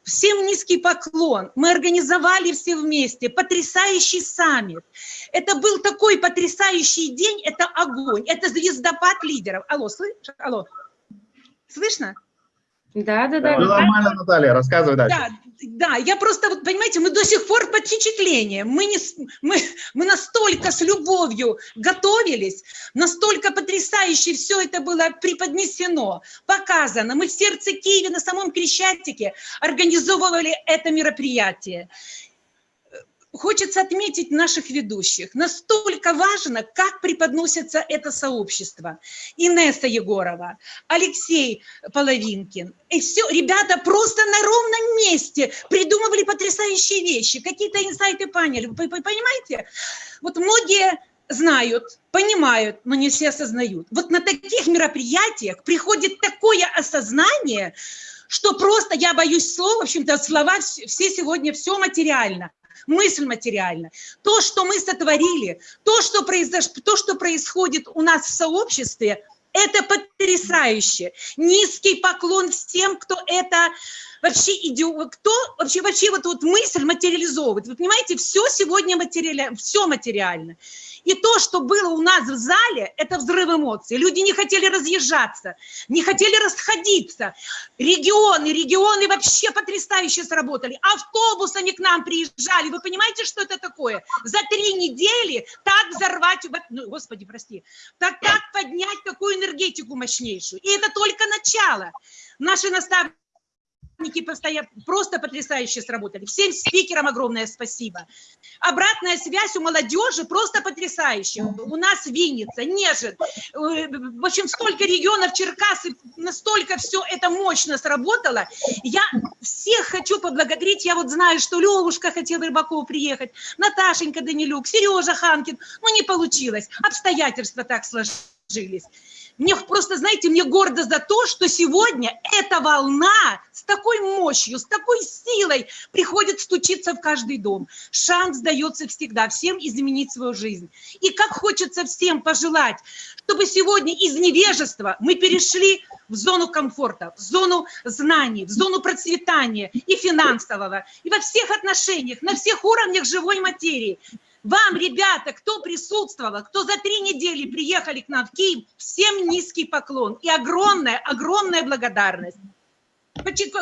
Всем низкий поклон. Мы организовали все вместе потрясающий саммит. Это был такой потрясающий день, это огонь, это звездопад лидеров. Алло, слышишь? Алло. Слышно? Да, да, да. Ну, нормально, Наталья, рассказывай дальше. Да, да, я просто, вот, понимаете, мы до сих пор под впечатлением. Мы, не, мы, мы настолько с любовью готовились, настолько потрясающе все это было преподнесено, показано. Мы в сердце Киева, на самом Крещатике организовывали это мероприятие хочется отметить наших ведущих. Настолько важно, как преподносится это сообщество. Инесса Егорова, Алексей Половинкин. И все, ребята просто на ровном месте придумывали потрясающие вещи, какие-то инсайты поняли. Понимаете? Вот многие знают, понимают, но не все осознают. Вот на таких мероприятиях приходит такое осознание, что просто, я боюсь слов, в общем-то, слова все сегодня, все материально мысль материальна. То, что мы сотворили, то, что, произош... то, что происходит у нас в сообществе, это потрясающе. Низкий поклон всем, кто это вообще идет, кто вообще, вообще вот, вот мысль материализовывает. Вы понимаете, все сегодня материально, все материально. И то, что было у нас в зале, это взрыв эмоций. Люди не хотели разъезжаться, не хотели расходиться. Регионы, регионы вообще потрясающе сработали. Автобусами к нам приезжали. Вы понимаете, что это такое? За три недели так взорвать, ну, господи, прости, так, так поднять такую энергетику мощнейшую. И это только начало. Наши наставники постоянно просто потрясающе сработали. Всем спикерам огромное спасибо. Обратная связь у молодежи просто потрясающая. У нас Винница, Нежин, в общем, столько регионов, Черкасы, настолько все это мощно сработало. Я всех хочу поблагодарить. Я вот знаю, что Левушка хотел Рыбаков приехать, Наташенька Данилюк, Сережа Ханкин. Но не получилось. Обстоятельства так сложились. Мне просто, знаете, мне гордо за то, что сегодня эта волна с такой мощью, с такой силой приходит стучиться в каждый дом. Шанс дается всегда всем изменить свою жизнь. И как хочется всем пожелать, чтобы сегодня из невежества мы перешли в зону комфорта, в зону знаний, в зону процветания и финансового, и во всех отношениях, на всех уровнях живой материи. Вам, ребята, кто присутствовал, кто за три недели приехали к нам в Киев, всем низкий поклон и огромная, огромная благодарность.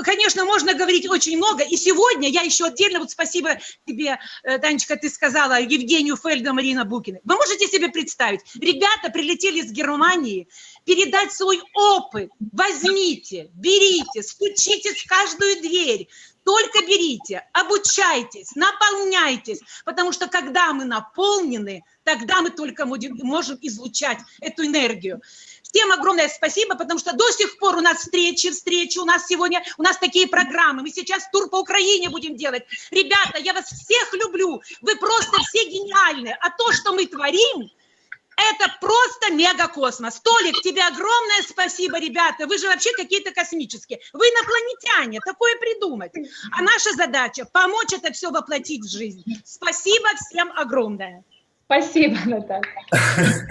Конечно, можно говорить очень много. И сегодня я еще отдельно, вот спасибо тебе, э, Танечка, ты сказала, Евгению Фельда, Марина Букина. Вы можете себе представить, ребята прилетели из Германии, передать свой опыт. Возьмите, берите, стучитесь в каждую дверь, только берите, обучайтесь, наполняйтесь, потому что когда мы наполнены, тогда мы только можем излучать эту энергию. Всем огромное спасибо, потому что до сих пор у нас встречи, встречи, у нас сегодня, у нас такие программы. Мы сейчас тур по Украине будем делать. Ребята, я вас всех люблю, вы просто все гениальны. А то, что мы творим, это просто мегакосмос. Толик, тебе огромное спасибо, ребята. Вы же вообще какие-то космические. Вы инопланетяне, такое придумать. А наша задача – помочь это все воплотить в жизнь. Спасибо всем огромное. Спасибо, Наталья. *laughs*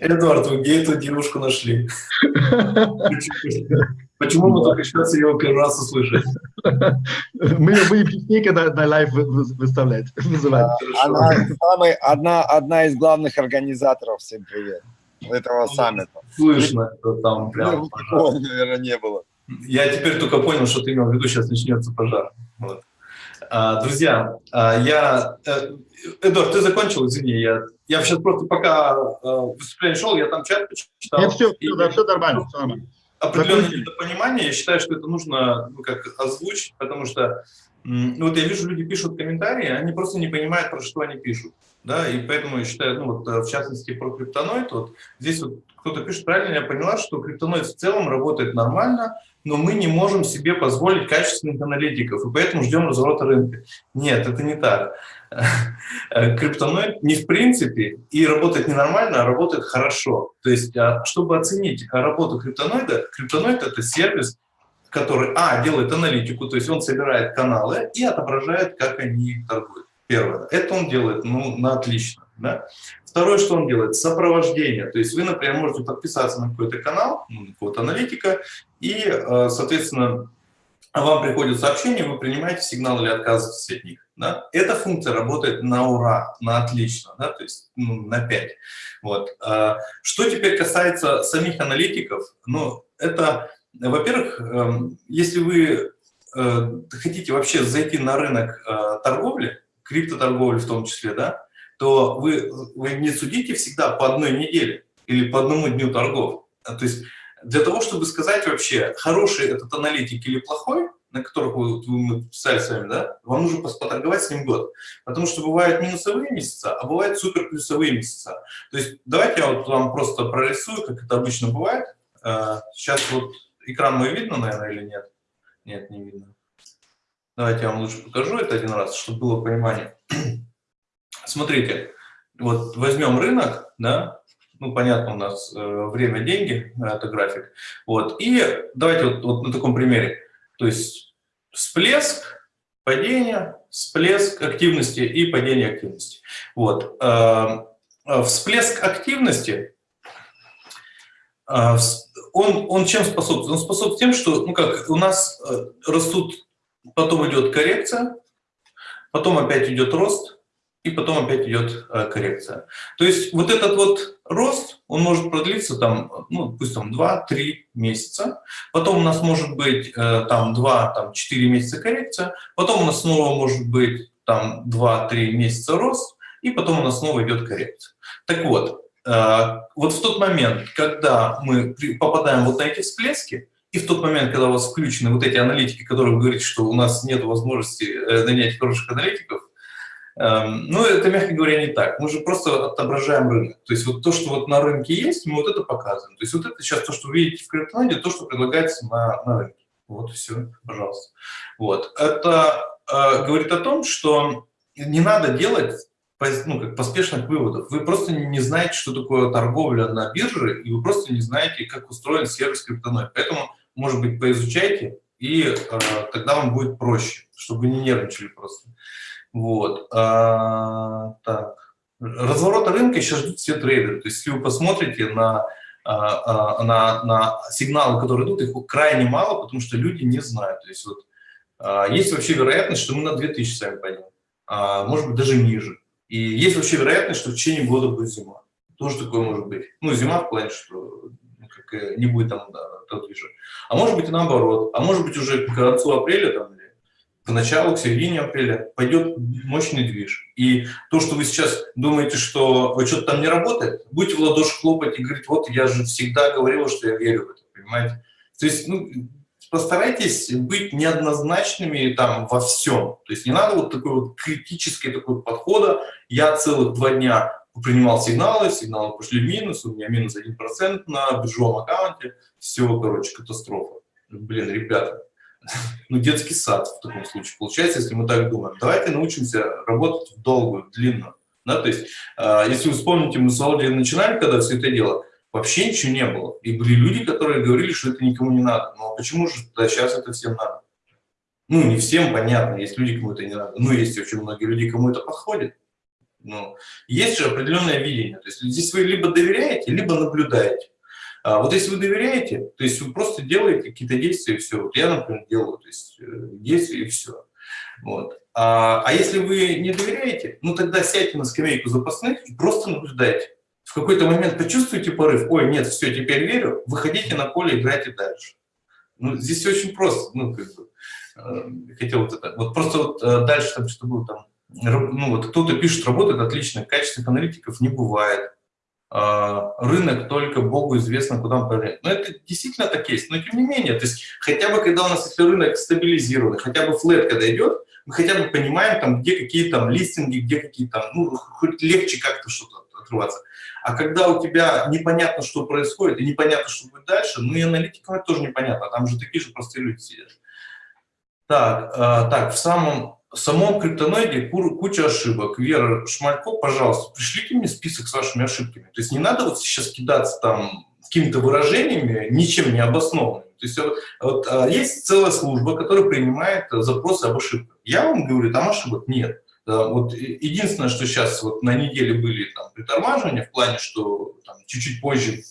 Эдуард, вы где эту девушку нашли? *laughs* Почему мы только сейчас ее первый раз услышали? *laughs* Мы ее будем частнее, когда на live выставлять, *laughs* вызывать. Одна, одна из главных организаторов, всем привет, этого саммита. Слышно, что там прям пожар. наверное, не было. Я теперь только понял, что ты имел в виду, сейчас начнется пожар. Вот. А, друзья, а, я... Э, Эдуард, ты закончил, извини, я, я сейчас просто пока э, выступление шел, я там чат почитал. Нет, все, все, да, все нормально, все нормально определенное недопонимание. Я считаю, что это нужно ну, как озвучить, потому что ну, вот я вижу, люди пишут комментарии, они просто не понимают, про что они пишут. Да, и поэтому я считаю, ну вот э, в частности про криптоноид, вот здесь вот кто-то пишет правильно, я поняла, что криптоноид в целом работает нормально, но мы не можем себе позволить качественных аналитиков, и поэтому ждем разворота рынка. Нет, это не так. *laughs* Криптоноид не в принципе и работает ненормально, а работает хорошо. То есть, а, чтобы оценить работу криптоноида, криптоноид – это сервис, который, а, делает аналитику, то есть он собирает каналы и отображает, как они торгуют. Первое. Это он делает, ну, на отлично. Да? Второе, что он делает, сопровождение. То есть вы, например, можете подписаться на какой-то канал, ну, какого-то аналитика, и, э, соответственно, вам приходит сообщение, вы принимаете сигнал или отказываетесь от них. Да? Эта функция работает на ура, на отлично, да? то есть ну, на 5. Вот. А, что теперь касается самих аналитиков, ну, это, во-первых, эм, если вы э, хотите вообще зайти на рынок э, торговли, криптоторговли в том числе, да, то вы, вы не судите всегда по одной неделе или по одному дню торгов. То есть для того, чтобы сказать вообще, хороший этот аналитик или плохой, на которых вы, мы писали с вами, да, вам нужно поторговать с ним год. Потому что бывают минусовые месяца, а бывают супер плюсовые месяца. То есть давайте я вот вам просто прорисую, как это обычно бывает. Сейчас а, вот экран мой видно, наверное, или нет? Нет, не видно. Давайте я вам лучше покажу это один раз, чтобы было понимание. *clears throat* Смотрите, вот возьмем рынок, да, ну, понятно, у нас э, время, деньги, это график. Вот. И давайте вот, вот на таком примере. То есть всплеск, падение, всплеск активности и падение активности. Вот. Э, э, всплеск активности, он, он чем способствует? Он способствует тем, что ну как, у нас растут, потом идет коррекция, потом опять идет рост, и потом опять идет э, коррекция. То есть вот этот вот рост, он может продлиться там, ну, пусть там 2-3 месяца, потом у нас может быть э, там 2-4 месяца коррекция, потом у нас снова может быть там 2-3 месяца рост, и потом у нас снова идет коррекция. Так вот, э, вот в тот момент, когда мы попадаем вот на эти всплески, и в тот момент, когда у вас включены вот эти аналитики, которые вы говорите, что у нас нет возможности нанять хороших аналитиков, Эм, ну, это, мягко говоря, не так. Мы же просто отображаем рынок. То есть вот то, что вот на рынке есть, мы вот это показываем. То есть вот это сейчас то, что вы видите в криптоноде, то, что предлагается на, на рынке. Вот и все, пожалуйста. Вот. Это э, говорит о том, что не надо делать ну, как поспешных выводов. Вы просто не знаете, что такое торговля на бирже, и вы просто не знаете, как устроен сервис криптоноид. Поэтому, может быть, поизучайте, и э, тогда вам будет проще, чтобы вы не нервничали просто. Вот. А, так. Разворота рынка сейчас ждут все трейдеры. То есть, если вы посмотрите на, а, а, на, на сигналы, которые идут, их крайне мало, потому что люди не знают. То есть, вот, а, есть вообще вероятность, что мы на 2000 сами пойдем, а, может быть, даже ниже. И есть вообще вероятность, что в течение года будет зима. Тоже такое может быть. Ну, зима в плане, что как, э, не будет там да, движа. А может быть и наоборот. А может быть уже к концу апреля там, к началу, к середине апреля пойдет мощный движ. И то, что вы сейчас думаете, что что-то там не работает, будете в ладоши хлопать и говорить, вот я же всегда говорил, что я верю в это, понимаете? То есть, ну, постарайтесь быть неоднозначными там во всем. То есть не надо вот такой вот критический такой подхода. Я целых два дня принимал сигналы, сигналы пошли в минус, у меня минус 1% на биржевом аккаунте, все, короче, катастрофа. Блин, ребята, *laughs* ну, детский сад в таком случае получается, если мы так думаем. Давайте научимся работать в долгую, в. Да, то есть, э, если вы вспомните, мы с Володей начинали, когда все это дело, вообще ничего не было. И были люди, которые говорили, что это никому не надо. Но почему же да, сейчас это всем надо? Ну, не всем, понятно, есть люди, кому это не надо. Ну, есть очень многие люди, кому это подходит. Ну, есть же определенное видение. То есть здесь вы либо доверяете, либо наблюдаете. А вот если вы доверяете, то есть вы просто делаете какие-то действия и все. Вот я, например, делаю то есть, э, действия и все. Вот. А, а если вы не доверяете, ну тогда сядьте на скамейку запасных и просто наблюдайте. В какой-то момент почувствуете порыв, ой, нет, все, теперь верю, выходите на поле, играйте дальше. Ну, здесь очень просто, ну, как бы, э, хотел вот это, вот просто вот э, дальше там что было там, ну, вот кто-то пишет, работает отлично, качественных аналитиков не бывает. А, рынок только Богу известно, куда он повернет. Но это действительно так есть. Но тем не менее, то есть хотя бы когда у нас если рынок стабилизирован, хотя бы флет когда идет, мы хотя бы понимаем, там, где какие там листинги, где какие там, ну, хоть легче как-то что-то отрываться. А когда у тебя непонятно, что происходит, и непонятно, что будет дальше, ну и аналитикам это тоже непонятно, там же такие же простые люди сидят. Так, э, так, в самом в самом криптоноиде куча ошибок. Вера Шмалько, пожалуйста, пришлите мне список с вашими ошибками. То есть не надо вот сейчас кидаться там какими-то выражениями, ничем не обоснованными. То есть вот, а, есть целая служба, которая принимает запросы об ошибках. Я вам говорю, там ошибок нет. Вот единственное, что сейчас вот на неделе были там притормаживания в плане, что чуть-чуть позже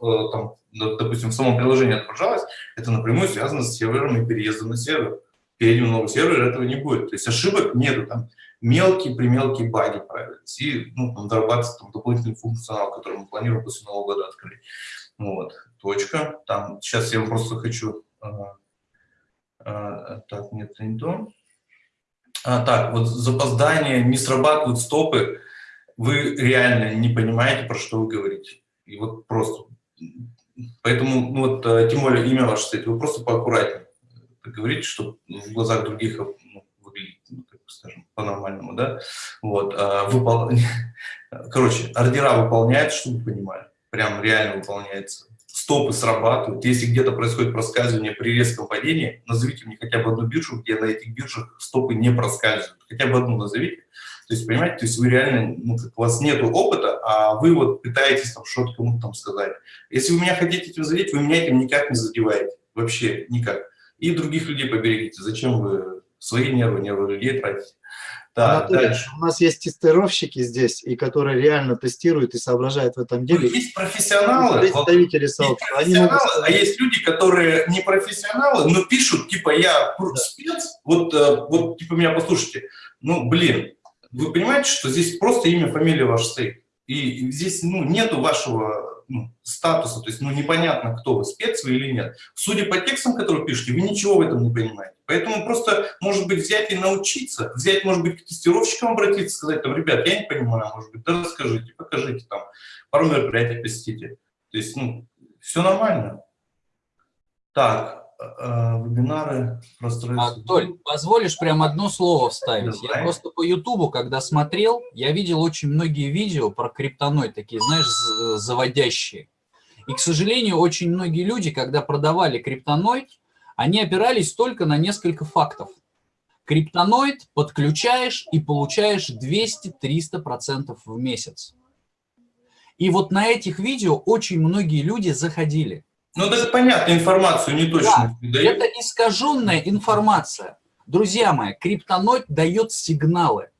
там, допустим, в самом приложении отображалось, это напрямую связано с сервером и переездом на сервер. Перейдем на новый сервер, этого не будет. То есть ошибок нету, там мелкие примелкие баги появились, и ну, там, дорабатывается там, дополнительный функционал, который мы планируем после Нового года открыть. Вот, точка. Там, сейчас я просто хочу... А, а, так, нет, это не то. А, так, вот запоздание, не срабатывают стопы, вы реально не понимаете, про что вы говорите. И вот просто... Поэтому, ну вот, э, тем более имя ваше стоит, вы просто поаккуратнее говорите, чтобы в глазах других ну, выглядеть, ну, так скажем, по-нормальному, да. Вот, а, выпол... *laughs* Короче, ордера выполняют, чтобы вы понимали, прям реально выполняется стопы срабатывают. Если где-то происходит проскальзывание при резком падении, назовите мне хотя бы одну биржу, где на этих биржах стопы не проскальзывают. Хотя бы одну назовите. То есть, понимаете, то есть вы реально, ну, как у вас нет опыта, а вы вот пытаетесь там что-то кому-то там сказать. Если вы меня хотите этим задеть, вы меня этим никак не задеваете. Вообще никак. И других людей поберегите. Зачем вы свои нервы, нервы людей тратите? Так, Анатолий, дальше. у нас есть тестировщики здесь, и которые реально тестируют и соображают в этом деле. Ну, есть профессионалы, представители сообщества. Есть профессионалы, а есть люди, которые не профессионалы, но пишут, типа, я да. спец, вот, э, вот, типа, меня послушайте. Ну, блин, вы понимаете, что здесь просто имя, фамилия ваш стоит. И здесь, ну, нету вашего ну, статуса, то есть ну, непонятно, кто вы, спец вы или нет. Судя по текстам, которые пишете, вы ничего в этом не понимаете. Поэтому просто, может быть, взять и научиться, взять, может быть, к тестировщикам обратиться, сказать, там, ребят, я не понимаю, может быть, да расскажите, покажите, там, пару мероприятий посетите. То есть, ну, все нормально. Так, вебинары, пространство. Толь, позволишь прям одно слово вставить? Я просто по Ютубу, когда смотрел, я видел очень многие видео про криптоноид, такие, знаешь, заводящие. И, к сожалению, очень многие люди, когда продавали криптоноид, они опирались только на несколько фактов. Криптоноид подключаешь и получаешь 200-300% в месяц. И вот на этих видео очень многие люди заходили. Ну, это понятно, информацию не точно да, Это искаженная информация. Друзья мои, криптоноид дает сигналы.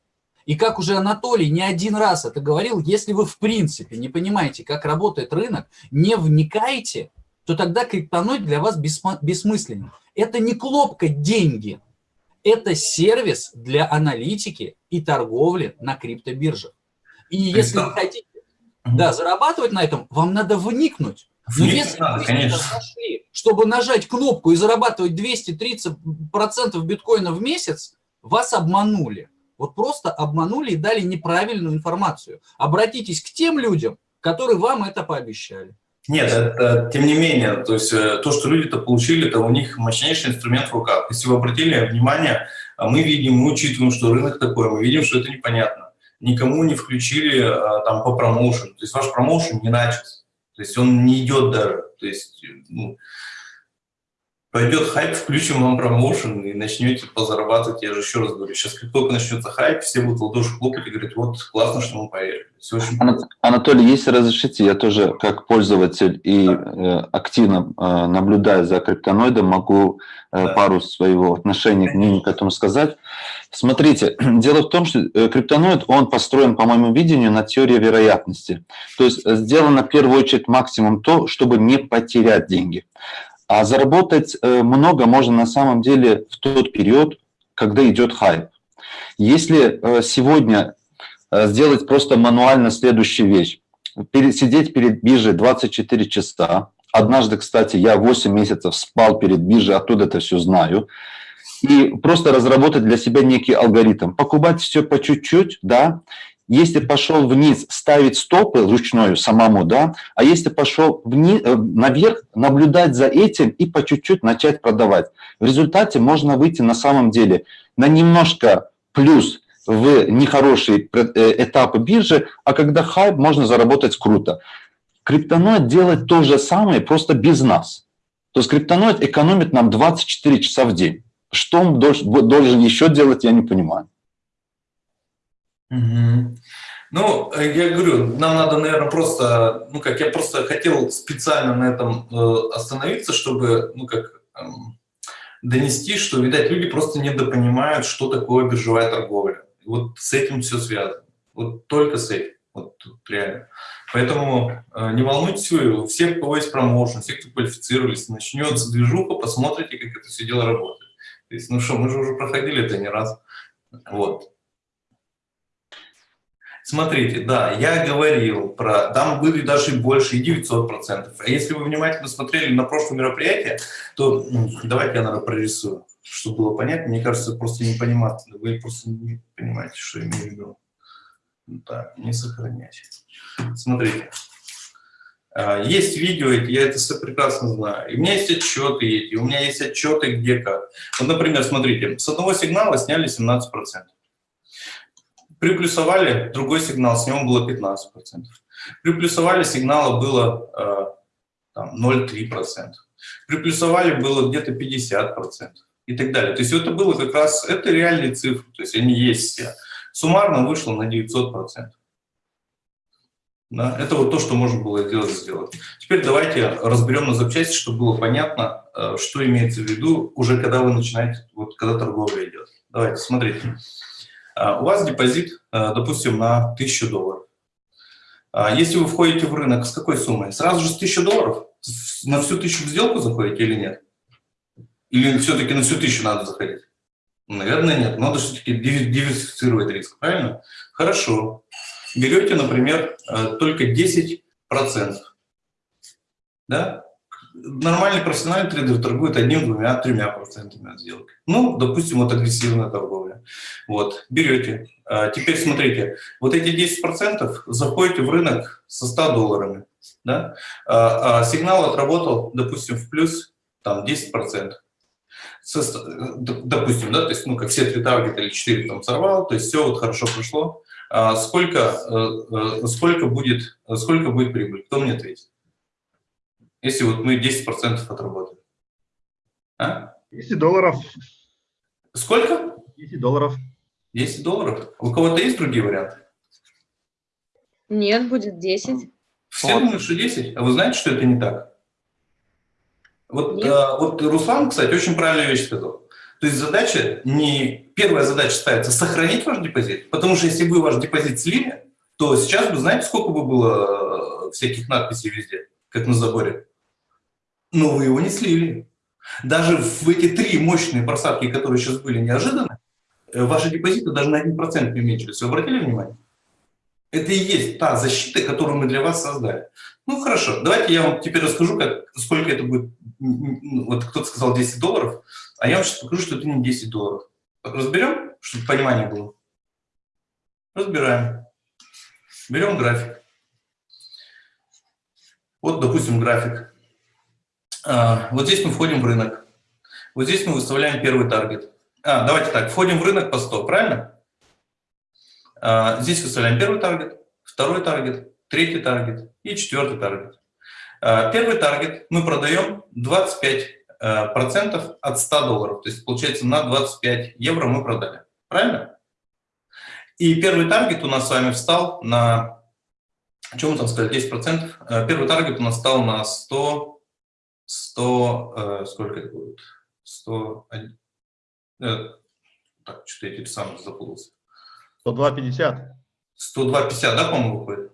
И как уже Анатолий не один раз это говорил, если вы в принципе не понимаете, как работает рынок, не вникаете, то тогда криптоноид для вас бессмысленен. Это не клопка деньги, это сервис для аналитики и торговли на криптобиржах. И если вы хотите да, зарабатывать на этом, вам надо вникнуть. Но если надо, вы нашли, чтобы нажать кнопку и зарабатывать 230% биткоина в месяц, вас обманули. Вот просто обманули и дали неправильную информацию. Обратитесь к тем людям, которые вам это пообещали. Нет, это, тем не менее, то есть э, то, что люди-то получили, это у них мощнейший инструмент в руках. Если вы обратили внимание, а мы видим, мы учитываем, что рынок такой, мы видим, что это непонятно. Никому не включили а, там по промоушену, то есть ваш промоушен не начался, то есть он не идет даже, то есть ну, пойдет хайп, включим вам промоушен и начнете позарабатывать. Я же еще раз говорю, сейчас как только начнется хайп, все будут ладоши хлопать и говорить, вот классно, что мы поверили. Все очень Анатолий, если разрешите, я тоже как пользователь и э, активно э, наблюдая за криптоноидом, могу э, да. пару своего отношения к ним к этому сказать. Смотрите, *clears throat* дело в том, что криптоноид, он построен, по моему видению, на теории вероятности. То есть сделано в первую очередь максимум то, чтобы не потерять деньги. А заработать э, много можно на самом деле в тот период, когда идет хайп. Если э, сегодня э, сделать просто мануально следующую вещь, сидеть перед биржей 24 часа, однажды, кстати, я 8 месяцев спал перед биржей, оттуда это все знаю, и просто разработать для себя некий алгоритм, покупать все по чуть-чуть, да, если пошел вниз, ставить стопы ручную самому, да, а если пошел вниз, э, наверх, наблюдать за этим и по чуть-чуть начать продавать. В результате можно выйти на самом деле на немножко плюс в нехорошие э, этапы биржи, а когда хайп, можно заработать круто. Криптоноид делает то же самое, просто без нас. То есть криптоноид экономит нам 24 часа в день. Что он должен еще делать, я не понимаю. Угу. Ну, э, я говорю, нам надо, наверное, просто, ну как, я просто хотел специально на этом э, остановиться, чтобы, ну как, эм, донести, что, видать, люди просто недопонимают, что такое биржевая торговля. вот с этим все связано. Вот только с этим. Вот реально. Поэтому э, не волнуйтесь вы, все, у кого есть промоушен, все, кто квалифицировались, начнется движуха, посмотрите, как это все дело работает. То есть, ну что, мы же уже проходили это не раз. Вот. Смотрите, да, я говорил про, там были даже и больше, и 900%. А если вы внимательно смотрели на прошлое мероприятие, то ну, давайте я, наверное, прорисую, чтобы было понятно. Мне кажется, просто не понимаете, вы просто не понимаете, что я имею в виду. Так, не сохранять. Смотрите. А, есть видео, я это все прекрасно знаю. И у меня есть отчеты эти, у меня есть отчеты где как. Вот, например, смотрите, с одного сигнала сняли 17%. Приплюсовали другой сигнал, с него было 15%. Приплюсовали сигнала было э, 0,3%. Приплюсовали было где-то 50% и так далее. То есть это было как раз, это реальные цифры, то есть они есть все. Суммарно вышло на 900%. Да, это вот то, что можно было сделать, сделать. Теперь давайте разберем на запчасти, чтобы было понятно, э, что имеется в виду уже когда вы начинаете, вот когда торговля идет. Давайте, смотрите. А, у вас депозит, э, допустим, на 1000 долларов. А, если вы входите в рынок, с какой суммой? Сразу же с 1000 долларов? На всю тысячу в сделку заходите или нет? Или все-таки на всю тысячу надо заходить? Наверное, нет. Надо все-таки диверсифицировать риск, правильно? Хорошо берете, например, э, только 10%. Да? Нормальный профессиональный трейдер торгует одним, двумя, тремя процентами от сделки. Ну, допустим, вот агрессивная торговля. Вот, берете. А теперь смотрите, вот эти 10% заходите в рынок со 100 долларами. Да? А, а сигнал отработал, допустим, в плюс там, 10%. Со, допустим, да, то есть, ну, как все три таргета или 4 там сорвал, то есть все вот хорошо прошло. Сколько, э, э, сколько, будет, сколько будет прибыль? Кто мне ответит? Если вот мы 10% отработаем. А? 10 долларов. Сколько? 10 долларов. 10 долларов? У кого-то есть другие варианты? Нет, будет 10. Все вот. думают, что 10, а вы знаете, что это не так? Вот, а, вот Руслан, кстати, очень правильную вещь сказал. То есть задача не... Первая задача ставится сохранить ваш депозит, потому что если вы ваш депозит слили, то сейчас вы знаете, сколько бы было э, всяких надписей везде, как на заборе. Но вы его не слили. Даже в эти три мощные просадки, которые сейчас были неожиданно, э, ваши депозиты даже на 1% не уменьшились. Вы обратили внимание? Это и есть та защита, которую мы для вас создали. Ну хорошо, давайте я вам теперь расскажу, как, сколько это будет. Вот кто-то сказал 10 долларов. А я вам сейчас покажу, что это не 10 долларов. Разберем, чтобы понимание было? Разбираем. Берем график. Вот, допустим, график. А, вот здесь мы входим в рынок. Вот здесь мы выставляем первый таргет. А, давайте так, входим в рынок по 100, правильно? А, здесь выставляем первый таргет, второй таргет, третий таргет и четвертый таргет. А, первый таргет мы продаем 25 Э, процентов от 100 долларов. То есть, получается, на 25 евро мы продали. Правильно? И первый таргет у нас с вами встал на... Чем мы там сказали? 10 процентов. Э, первый таргет у нас стал на 100... 100... Э, сколько это будет? 100... Э, так, что-то я теперь сам запутался. 102,50. 102,50, да, по-моему, выходит?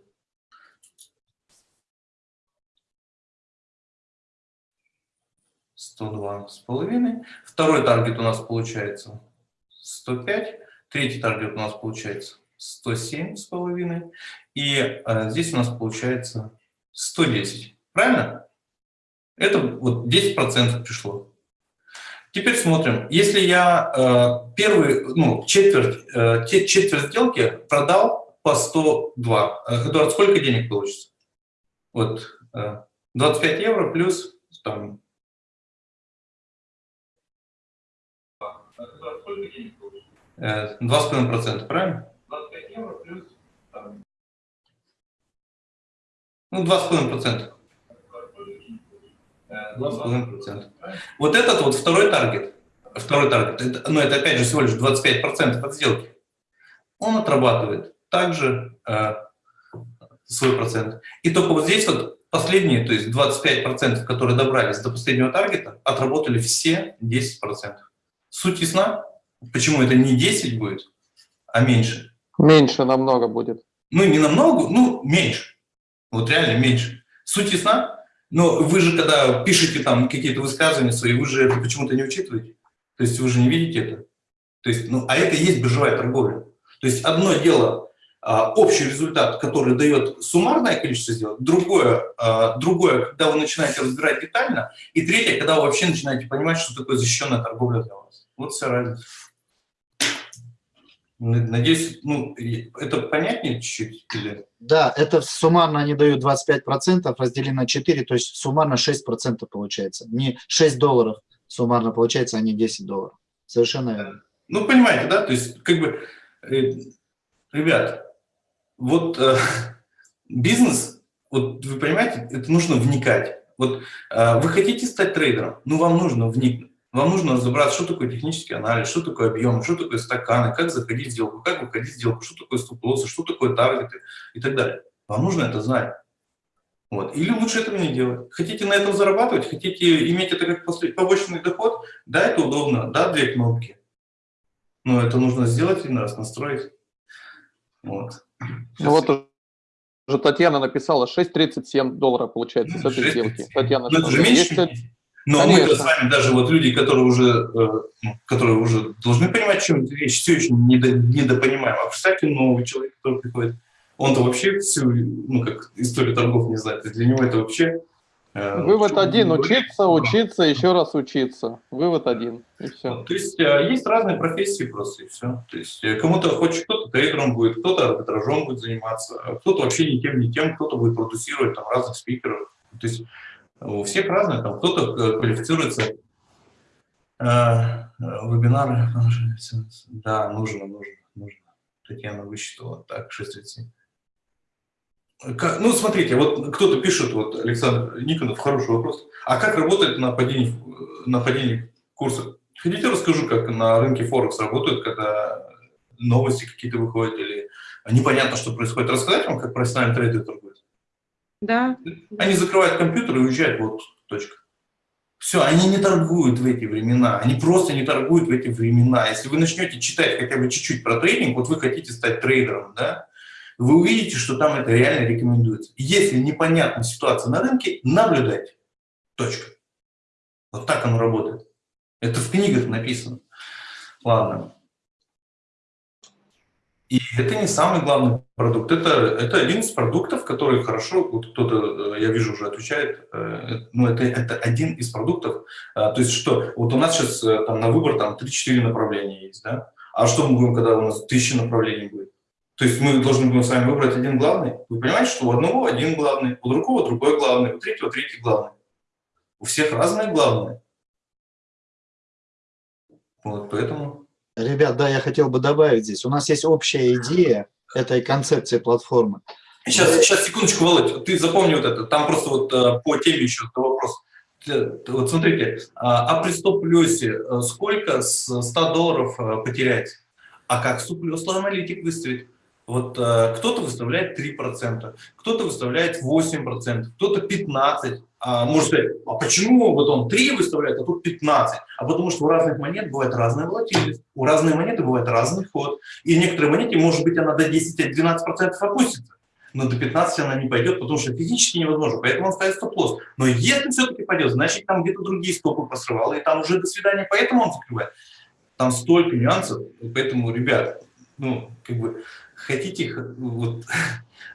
102 с половиной. Второй таргет у нас получается 105. Третий таргет у нас получается 107 с половиной. И э, здесь у нас получается 110. Правильно? Это вот 10% пришло. Теперь смотрим. Если я э, первый, ну, четверть, э, четверть сделки продал по 102, э, Эдуард, сколько денег получится? Вот э, 25 евро плюс там, Э, два с половиной процента, правильно? 25 евро плюс... Ну, два с половиной процента. Два с половиной процента. Вот этот вот второй таргет, второй таргет, это, ну, это опять же всего лишь 25 процентов от сделки. Он отрабатывает также э, свой процент. И только вот здесь вот последние, то есть 25 процентов, которые добрались до последнего таргета, отработали все 10 процентов. Суть ясна? Почему это не 10 будет, а меньше? Меньше намного будет. Ну, не намного, ну, меньше. Вот реально меньше. Суть ясна? Но вы же, когда пишете там какие-то высказывания свои, вы же это почему-то не учитываете. То есть вы же не видите это. То есть, ну, а это и есть биржевая торговля. То есть одно дело а, общий результат, который дает суммарное количество сделок, другое, а, другое, когда вы начинаете разбирать детально, и третье, когда вы вообще начинаете понимать, что такое защищенная торговля для вас. Вот вся разница. Надеюсь, ну, это понятнее чуть-чуть? Или... Да, это суммарно они дают 25%, разделили на 4, то есть суммарно 6% получается. Не 6 долларов суммарно получается, а не 10 долларов. Совершенно верно. Ну, понимаете, да? То есть, как бы, э, ребят, вот э, бизнес, вот вы понимаете, это нужно вникать. Вот э, вы хотите стать трейдером, ну, вам нужно вникнуть. Вам нужно разобраться, что такое технический анализ, что такое объем, что такое стаканы, как заходить в сделку, как выходить в сделку, что такое стоп-лоссы, что такое таргеты и так далее. Вам нужно это знать. Вот. Или лучше этого не делать. Хотите на этом зарабатывать, хотите иметь это как побочный доход, да, это удобно, да, две кнопки. Но это нужно сделать один раз, настроить. Вот. Ну вот уже Татьяна написала 6,37 долларов получается с этой сделки. Татьяна, ну, это же меньше. Есть... Но мы с вами даже вот люди, которые уже, э, ну, которые уже должны понимать, чем речь, все еще недопонимаем. А представьте, новый человек, который приходит, он-то вообще всю, ну, как историю торгов не знает. Для него это вообще... Э, Вывод один – учиться, учиться, еще раз учиться. Вывод один, и все. То есть э, есть разные профессии просто, и все. То есть кому-то хочет, кто-то трейдером будет, кто-то арбитражом будет заниматься, а кто-то вообще ни тем, ни тем, кто-то будет продюсировать там разных спикеров. То есть у всех разные, там кто-то э, квалифицируется. Э, вебинары, да, нужно, нужно, нужно. Татьяна высчитала, так, 637. Как, ну, смотрите, вот кто-то пишет, вот Александр Никонов, хороший вопрос. А как работает на падении, на падении курса? Хотите, расскажу, как на рынке Форекс работают, когда новости какие-то выходят или непонятно, что происходит. Рассказать вам, как профессиональный трейдер? Да. Они закрывают компьютер и уезжают, вот точка. Все, они не торгуют в эти времена, они просто не торгуют в эти времена. Если вы начнете читать хотя бы чуть-чуть про трейдинг, вот вы хотите стать трейдером, да, вы увидите, что там это реально рекомендуется. Если непонятна ситуация на рынке, наблюдайте. Точка. Вот так оно работает. Это в книгах написано. Ладно. И это не самый главный продукт, это, это один из продуктов, который хорошо, вот кто-то, э, я вижу, уже отвечает, э, ну, это, это один из продуктов, а, то есть что, вот у нас сейчас э, там на выбор там 3-4 направления есть, да, а что мы будем, когда у нас тысяча направлений будет? То есть мы должны будем с вами выбрать один главный. Вы понимаете, что у одного один главный, у другого другой главный, у третьего третий главный. У всех разные главные. Вот поэтому... Ребят, да, я хотел бы добавить здесь. У нас есть общая идея этой концепции платформы. Сейчас, сейчас, секундочку, Володь, ты запомни вот это. Там просто вот э, по теме еще вопрос. Вот смотрите, а, а при стоп-плюсе э, сколько с 100 долларов э, потерять? А как стоп-плюс аналитик выставить? Вот кто-то выставляет 3%, кто-то выставляет 8%, кто-то 15%. А, может сказать, а почему вот он 3 выставляет, а тут 15? А потому что у разных монет бывает разная волатильность, у разной монеты бывает разный ход. И в некоторой монете, может быть, она до 10-12% опустится, но до 15 она не пойдет, потому что физически невозможно, поэтому он ставит стоп-лосс. Но если все-таки пойдет, значит, там где-то другие стопы посрывало, и там уже до свидания, поэтому он закрывает. Там столько нюансов, поэтому, ребят, ну, как бы, хотите вот,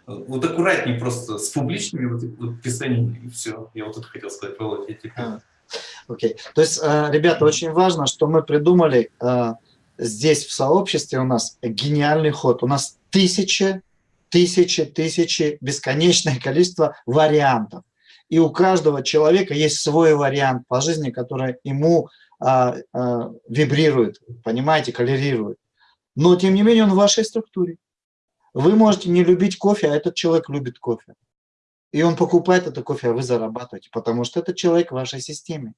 вот аккуратнее просто с публичными вот, вот и все. Я вот это хотел сказать, Володя, я Окей. Okay. То есть, э, ребята, очень важно, что мы придумали э, здесь в сообществе у нас гениальный ход. У нас тысячи, тысячи, тысячи, бесконечное количество вариантов. И у каждого человека есть свой вариант по жизни, который ему а, а, вибрирует, понимаете, коллерирует. Но, тем не менее, он в вашей структуре. Вы можете не любить кофе, а этот человек любит кофе. И он покупает это кофе, а вы зарабатываете, потому что это человек в вашей системе.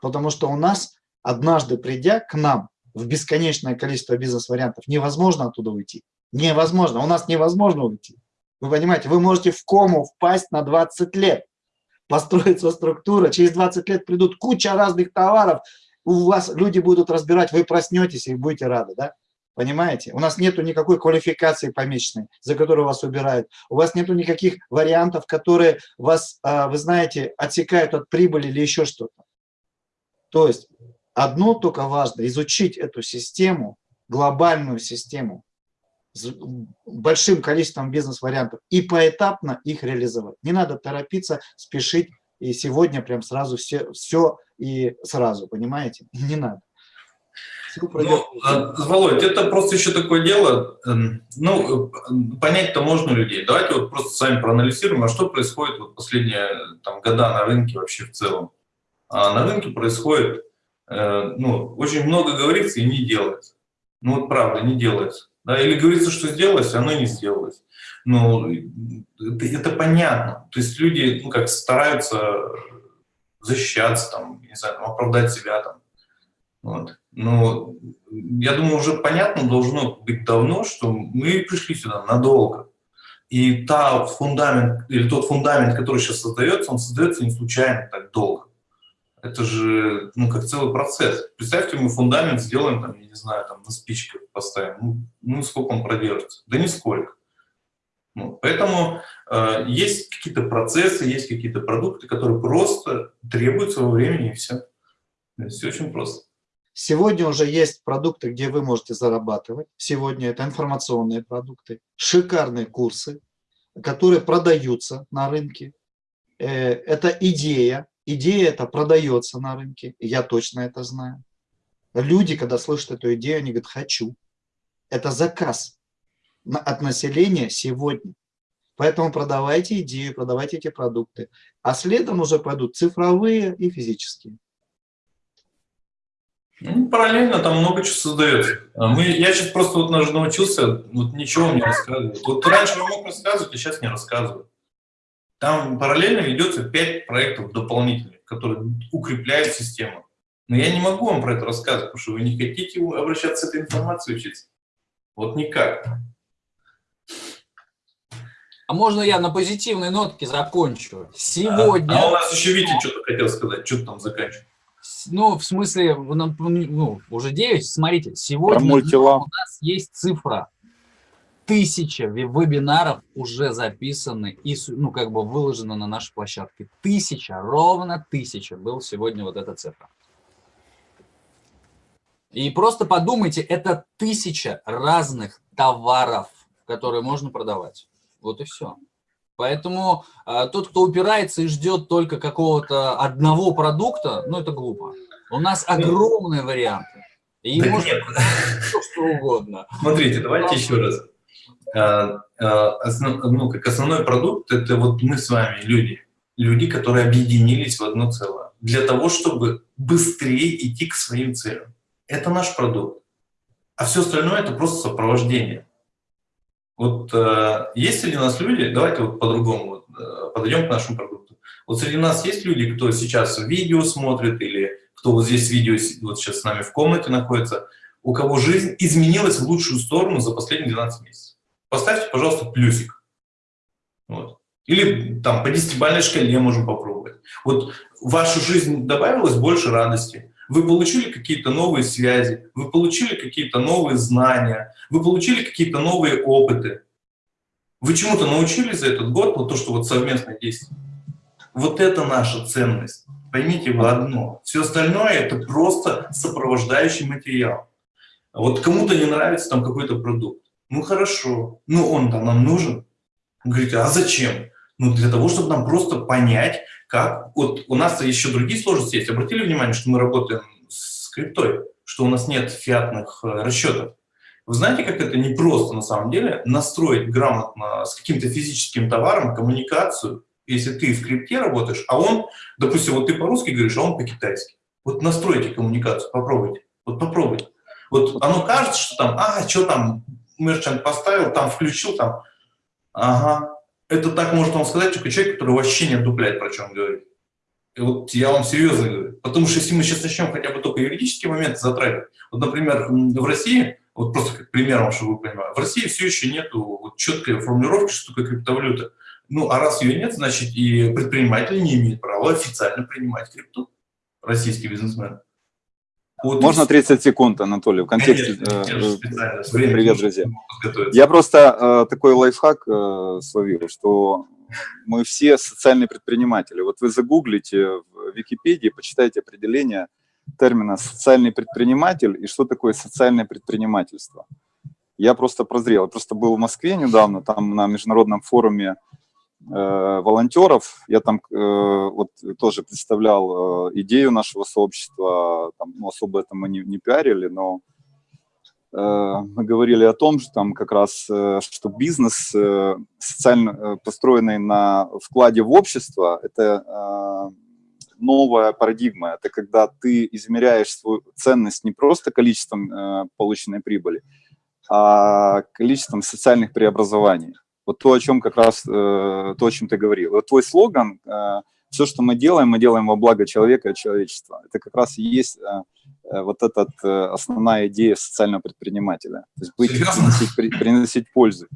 Потому что у нас, однажды придя к нам в бесконечное количество бизнес-вариантов, невозможно оттуда уйти. Невозможно. У нас невозможно уйти. Вы понимаете, вы можете в кому впасть на 20 лет, построиться структура, через 20 лет придут куча разных товаров, у вас люди будут разбирать, вы проснетесь и будете рады, да? Понимаете? У нас нету никакой квалификации помеченной, за которую вас убирают. У вас нету никаких вариантов, которые вас, а, вы знаете, отсекают от прибыли или еще что-то. То есть одно только важно – изучить эту систему, глобальную систему, с большим количеством бизнес-вариантов и поэтапно их реализовать. Не надо торопиться, спешить и сегодня прям сразу все, все и сразу, понимаете? *laughs* Не надо. Ну, а, Володь, это просто еще такое дело, эм, ну, э, понять-то можно людей. Давайте вот просто с вами проанализируем, а что происходит вот последние там, года на рынке вообще в целом. А на рынке происходит, э, ну, очень много говорится и не делается. Ну вот правда, не делается. Да, или говорится, что сделалось, а оно не сделалось. Ну, это, это понятно. То есть люди, ну, как стараются защищаться, там, не знаю, оправдать себя, там, вот. Но я думаю, уже понятно должно быть давно, что мы пришли сюда надолго. И та фундамент, или тот фундамент, который сейчас создается, он создается не случайно так долго. Это же, ну, как целый процесс. Представьте, мы фундамент сделаем, там, я не знаю, там, на спичках поставим. Ну, ну сколько он продержится? Да нисколько. Ну, поэтому э, есть какие-то процессы, есть какие-то продукты, которые просто требуют во времени, и все. Все очень просто. Сегодня уже есть продукты, где вы можете зарабатывать. Сегодня это информационные продукты, шикарные курсы, которые продаются на рынке. Э, это идея. Идея это продается на рынке. Я точно это знаю. Люди, когда слышат эту идею, они говорят, хочу. Это заказ от населения сегодня. Поэтому продавайте идею, продавайте эти продукты. А следом уже пойдут цифровые и физические. Ну, параллельно там много чего создается. А мы, я сейчас просто вот научился вот ничего не рассказывать. Вот раньше я мог рассказывать, а сейчас не рассказываю. Там параллельно ведется 5 проектов дополнительных, которые укрепляют систему. Но я не могу вам про это рассказывать, потому что вы не хотите обращаться с этой информацией учиться. Вот никак. А можно я на позитивной нотке закончу? Сегодня... А, а у нас еще Витя что-то хотел сказать. Что там заканчивать? Ну, в смысле, ну, уже 9, смотрите, сегодня у нас есть цифра. Тысяча вебинаров уже записаны и, ну, как бы выложено на нашей площадке. Тысяча, ровно тысяча был сегодня вот эта цифра. И просто подумайте, это тысяча разных товаров, которые можно продавать. Вот и все. Поэтому э, тот, кто упирается и ждет только какого-то одного продукта, ну это глупо. У нас ну, огромные варианты. И да может *laughs* все, что угодно. Смотрите, давайте еще раз. А, а, основ, ну, как основной продукт – это вот мы с вами, люди. Люди, которые объединились в одно целое. Для того, чтобы быстрее идти к своим целям. Это наш продукт. А все остальное – это просто сопровождение. Вот э, есть среди нас люди, давайте вот по-другому вот, э, подойдем к нашему продукту. Вот среди нас есть люди, кто сейчас видео смотрит или кто вот здесь видео вот сейчас с нами в комнате находится, у кого жизнь изменилась в лучшую сторону за последние 12 месяцев. Поставьте, пожалуйста, плюсик. Вот. Или там по десятибалльной шкале можем попробовать. Вот в вашу жизнь добавилось больше радости, вы получили какие-то новые связи, вы получили какие-то новые знания, вы получили какие-то новые опыты. Вы чему-то научились за этот год, вот то, что вот совместное действие. Вот это наша ценность. Поймите вы одно. Все остальное это просто сопровождающий материал. Вот кому-то не нравится там какой-то продукт. Ну хорошо, ну он там нам нужен. Вы говорите, а зачем? Ну для того, чтобы нам просто понять, как... Вот у нас еще другие сложности есть. Обратили внимание, что мы работаем с криптой, что у нас нет фиатных э, расчетов. Вы знаете, как это непросто на самом деле настроить грамотно с каким-то физическим товаром коммуникацию, если ты в крипте работаешь, а он, допустим, вот ты по-русски говоришь, а он по-китайски. Вот настройте коммуникацию, попробуйте. Вот попробуйте. Вот оно кажется, что там, а, что там, мерчант поставил, там включил, там, ага, это так может вам сказать только человек, который вообще не отдупляет, про он говорит. И вот я вам серьезно говорю. Потому что если мы сейчас начнем хотя бы только юридические моменты затрагивать, вот, например, в России, вот просто как примером, чтобы вы понимали, в России все еще нет вот четкой формулировки, что такое криптовалюта. Ну, а раз ее нет, значит, и предприниматели не имеют права официально принимать крипту, российские бизнесмены. Вот Можно 30 секунд, Анатолий, в контексте... Конечно, э, э, Привет, друзья. Я просто э, такой лайфхак э, словил, что мы все социальные предприниматели. Вот вы загуглите в Википедии, почитайте определение термина «социальный предприниматель» и что такое социальное предпринимательство. Я просто прозрел. Я просто был в Москве недавно, там на международном форуме волонтеров. Я там э, вот тоже представлял э, идею нашего сообщества. Там, ну, особо это мы не, не пиарили, но э, мы говорили о том, что там как раз, э, что бизнес э, социально э, построенный на вкладе в общество, это э, новая парадигма. Это когда ты измеряешь свою ценность не просто количеством э, полученной прибыли, а количеством социальных преобразований. Вот то, о чем как раз, э, то, о чем ты говорил. Вот твой слоган, э, все, что мы делаем, мы делаем во благо человека и человечества. Это как раз и есть э, вот эта э, основная идея социального предпринимателя. То есть быть, приносить, при- приносить пользу.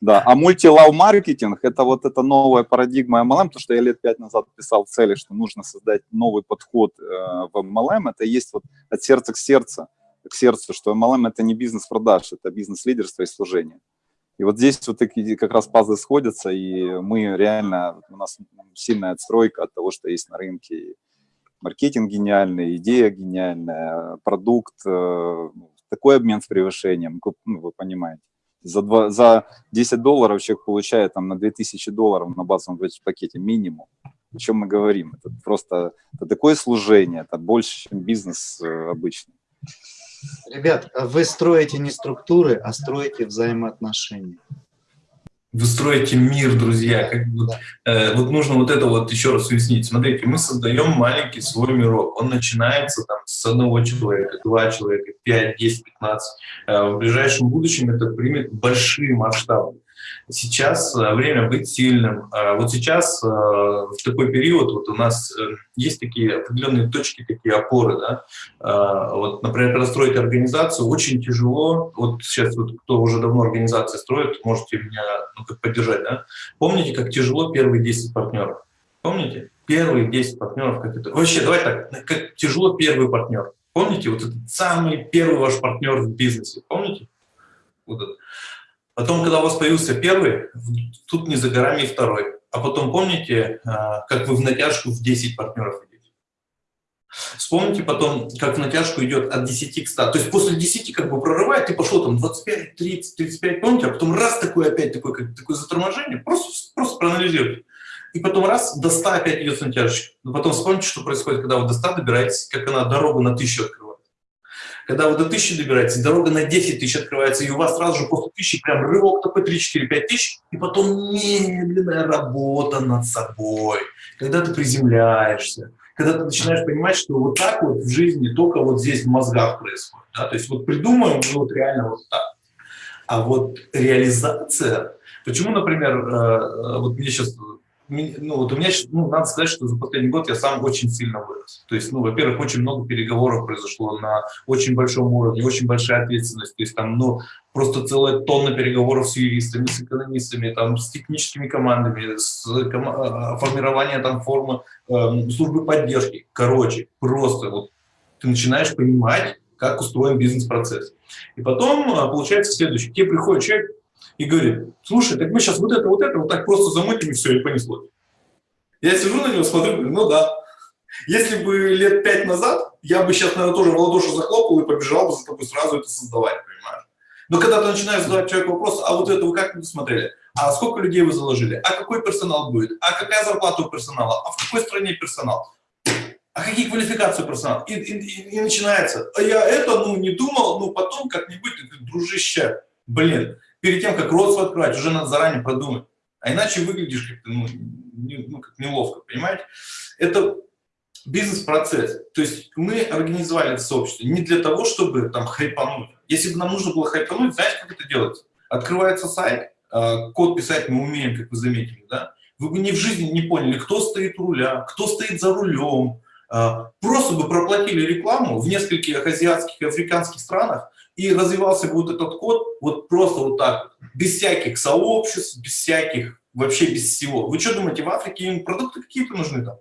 Да, а мультилав-маркетинг – это вот эта новая парадигма MLM, то, что я лет пять назад писал цели, что нужно создать новый подход э, в MLM, это есть вот от сердца к сердцу, к сердцу, что MLM – это не бизнес продаж, это бизнес лидерства и служения. И вот здесь вот такие как раз пазлы сходятся, и мы реально, у нас сильная отстройка от того, что есть на рынке. Маркетинг гениальный, идея гениальная, продукт, э, такой обмен с превышением, ну, вы понимаете. За, два, за 10 долларов человек получает там, на 2000 долларов на базовом пакете минимум. О чем мы говорим? Это просто это такое служение, это больше, чем бизнес э, обычный. Ребят, а вы строите не структуры, а строите взаимоотношения. Вы строите мир, друзья. Как бы, э, вот нужно вот это вот еще раз уяснить. Смотрите, мы создаем маленький свой мирок. Он начинается там с одного человека, два человека, пять, десять, пятнадцать. Э, в ближайшем будущем это примет большие масштабы. Сейчас э, время быть сильным. А Вот сейчас э, в такой период вот у нас э, есть такие определенные точки, такие опоры. Да? А, Вот, например, когда строите организацию, очень тяжело. Вот сейчас вот кто уже давно организации строит, можете меня ну, как поддержать. Да? Помните, как тяжело первые 10 партнеров? Помните? Первые 10 партнеров, как это... Вообще, давай так, как тяжело первый партнер. Помните, вот этот самый первый ваш партнер в бизнесе, помните? Вот это. Потом, когда у вас появился первый, тут не за горами второй. А потом помните, а, как вы в натяжку в 10 партнеров идете? Вспомните потом, как в натяжку идет от 10 к 100. То есть после 10 как бы прорывает, ты пошел там 25, 30, 35, помните? А потом раз такое опять такое, как, такое заторможение. Просто, просто проанализируйте. И потом раз до 100 опять идет натяжечка. Но потом вспомните, что происходит, когда вы до 100 добираетесь, как она дорогу на 1000 открывает. Когда вы до 1000 добираетесь, дорога на 10 тысяч открывается, и у вас сразу же после 1000 прям рывок такой 3, 4, 5 тысяч, и потом медленная работа над собой. Когда ты приземляешься, когда ты начинаешь понимать, что вот так вот в жизни только вот здесь в мозгах происходит. Да? То есть вот придумаем, ну вот реально вот так. А вот реализация, почему, например, э, э, вот мне сейчас ну, вот у меня, ну, надо сказать, что за последний год я сам очень сильно вырос. То есть, ну, во-первых, очень много переговоров произошло на очень большом уровне, очень большая ответственность. То есть, там, ну, просто целая тонна переговоров с юристами, с экономистами, там, с техническими командами, с кома формированием там формы э, службы поддержки. Короче, просто вот ты начинаешь понимать, как устроен бизнес-процесс. И потом получается следующее. Тебе приходит человек, и говорит, слушай, так мы сейчас вот это, вот это, вот так просто замутим, и все, и понеслось. Я сижу на него, смотрю, говорю, ну да. Если бы лет пять назад, я бы сейчас, наверное, тоже в ладоши захлопал и побежал бы за тобой сразу это создавать, понимаешь? Но когда ты начинаешь задавать человеку вопрос, а вот это вы как смотрели? А сколько людей вы заложили? А какой персонал будет? А какая зарплата у персонала? А в какой стране персонал? А какие квалификации персонала? И, и, и, и начинается. А я это, ну, не думал, ну, потом как-нибудь, дружище, блин, перед тем, как рот свой открывать, уже надо заранее продумать. А иначе выглядишь как-то ну, не, ну, как неловко, понимаете? Это бизнес-процесс. То есть мы организовали это сообщество не для того, чтобы там хайпануть. Если бы нам нужно было хайпануть, знаете, как это делать? Открывается сайт, а, код писать мы умеем, как вы заметили, да? Вы бы ни в жизни не поняли, кто стоит у руля, кто стоит за рулем. А, просто бы проплатили рекламу в нескольких азиатских и африканских странах, и развивался вот этот код вот просто вот так, без всяких сообществ, без всяких, вообще без всего. Вы что думаете, в Африке им продукты какие-то нужны там?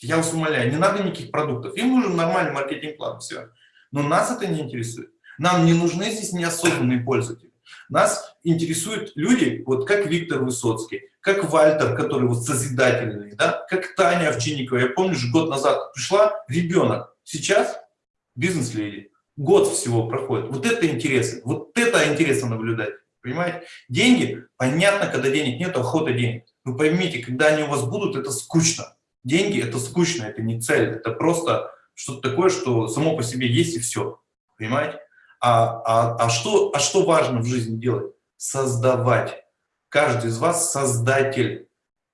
Я вас умоляю, не надо никаких продуктов. Им нужен нормальный маркетинг-план, все. Но нас это не интересует. Нам не нужны здесь неосознанные пользователи. Нас интересуют люди, вот как Виктор Высоцкий, как Вальтер, который вот созидательный, да, как Таня Овчинникова. Я помню, же год назад пришла ребенок, сейчас бизнес-леди. Год всего проходит. Вот это интересно, вот это интересно наблюдать. Понимаете? Деньги, понятно, когда денег нет, охота денег. Вы поймите, когда они у вас будут, это скучно. Деньги – это скучно, это не цель, это просто что-то такое, что само по себе есть и все. Понимаете? А, а, а, что, а что важно в жизни делать? Создавать. Каждый из вас создатель.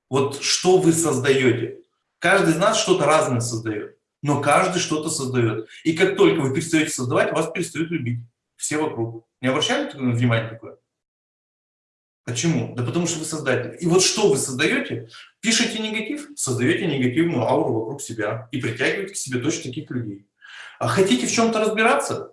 Вот что вы создаете? Каждый из нас что-то разное создает, но каждый что-то создает. И как только вы перестаете создавать, вас перестают любить. Все вокруг. Не обращали внимания такое? Почему? Да потому что вы создатель. И вот что вы создаете? Пишите негатив, создаете негативную ауру вокруг себя и притягиваете к себе точно таких людей. А хотите в чем-то разбираться?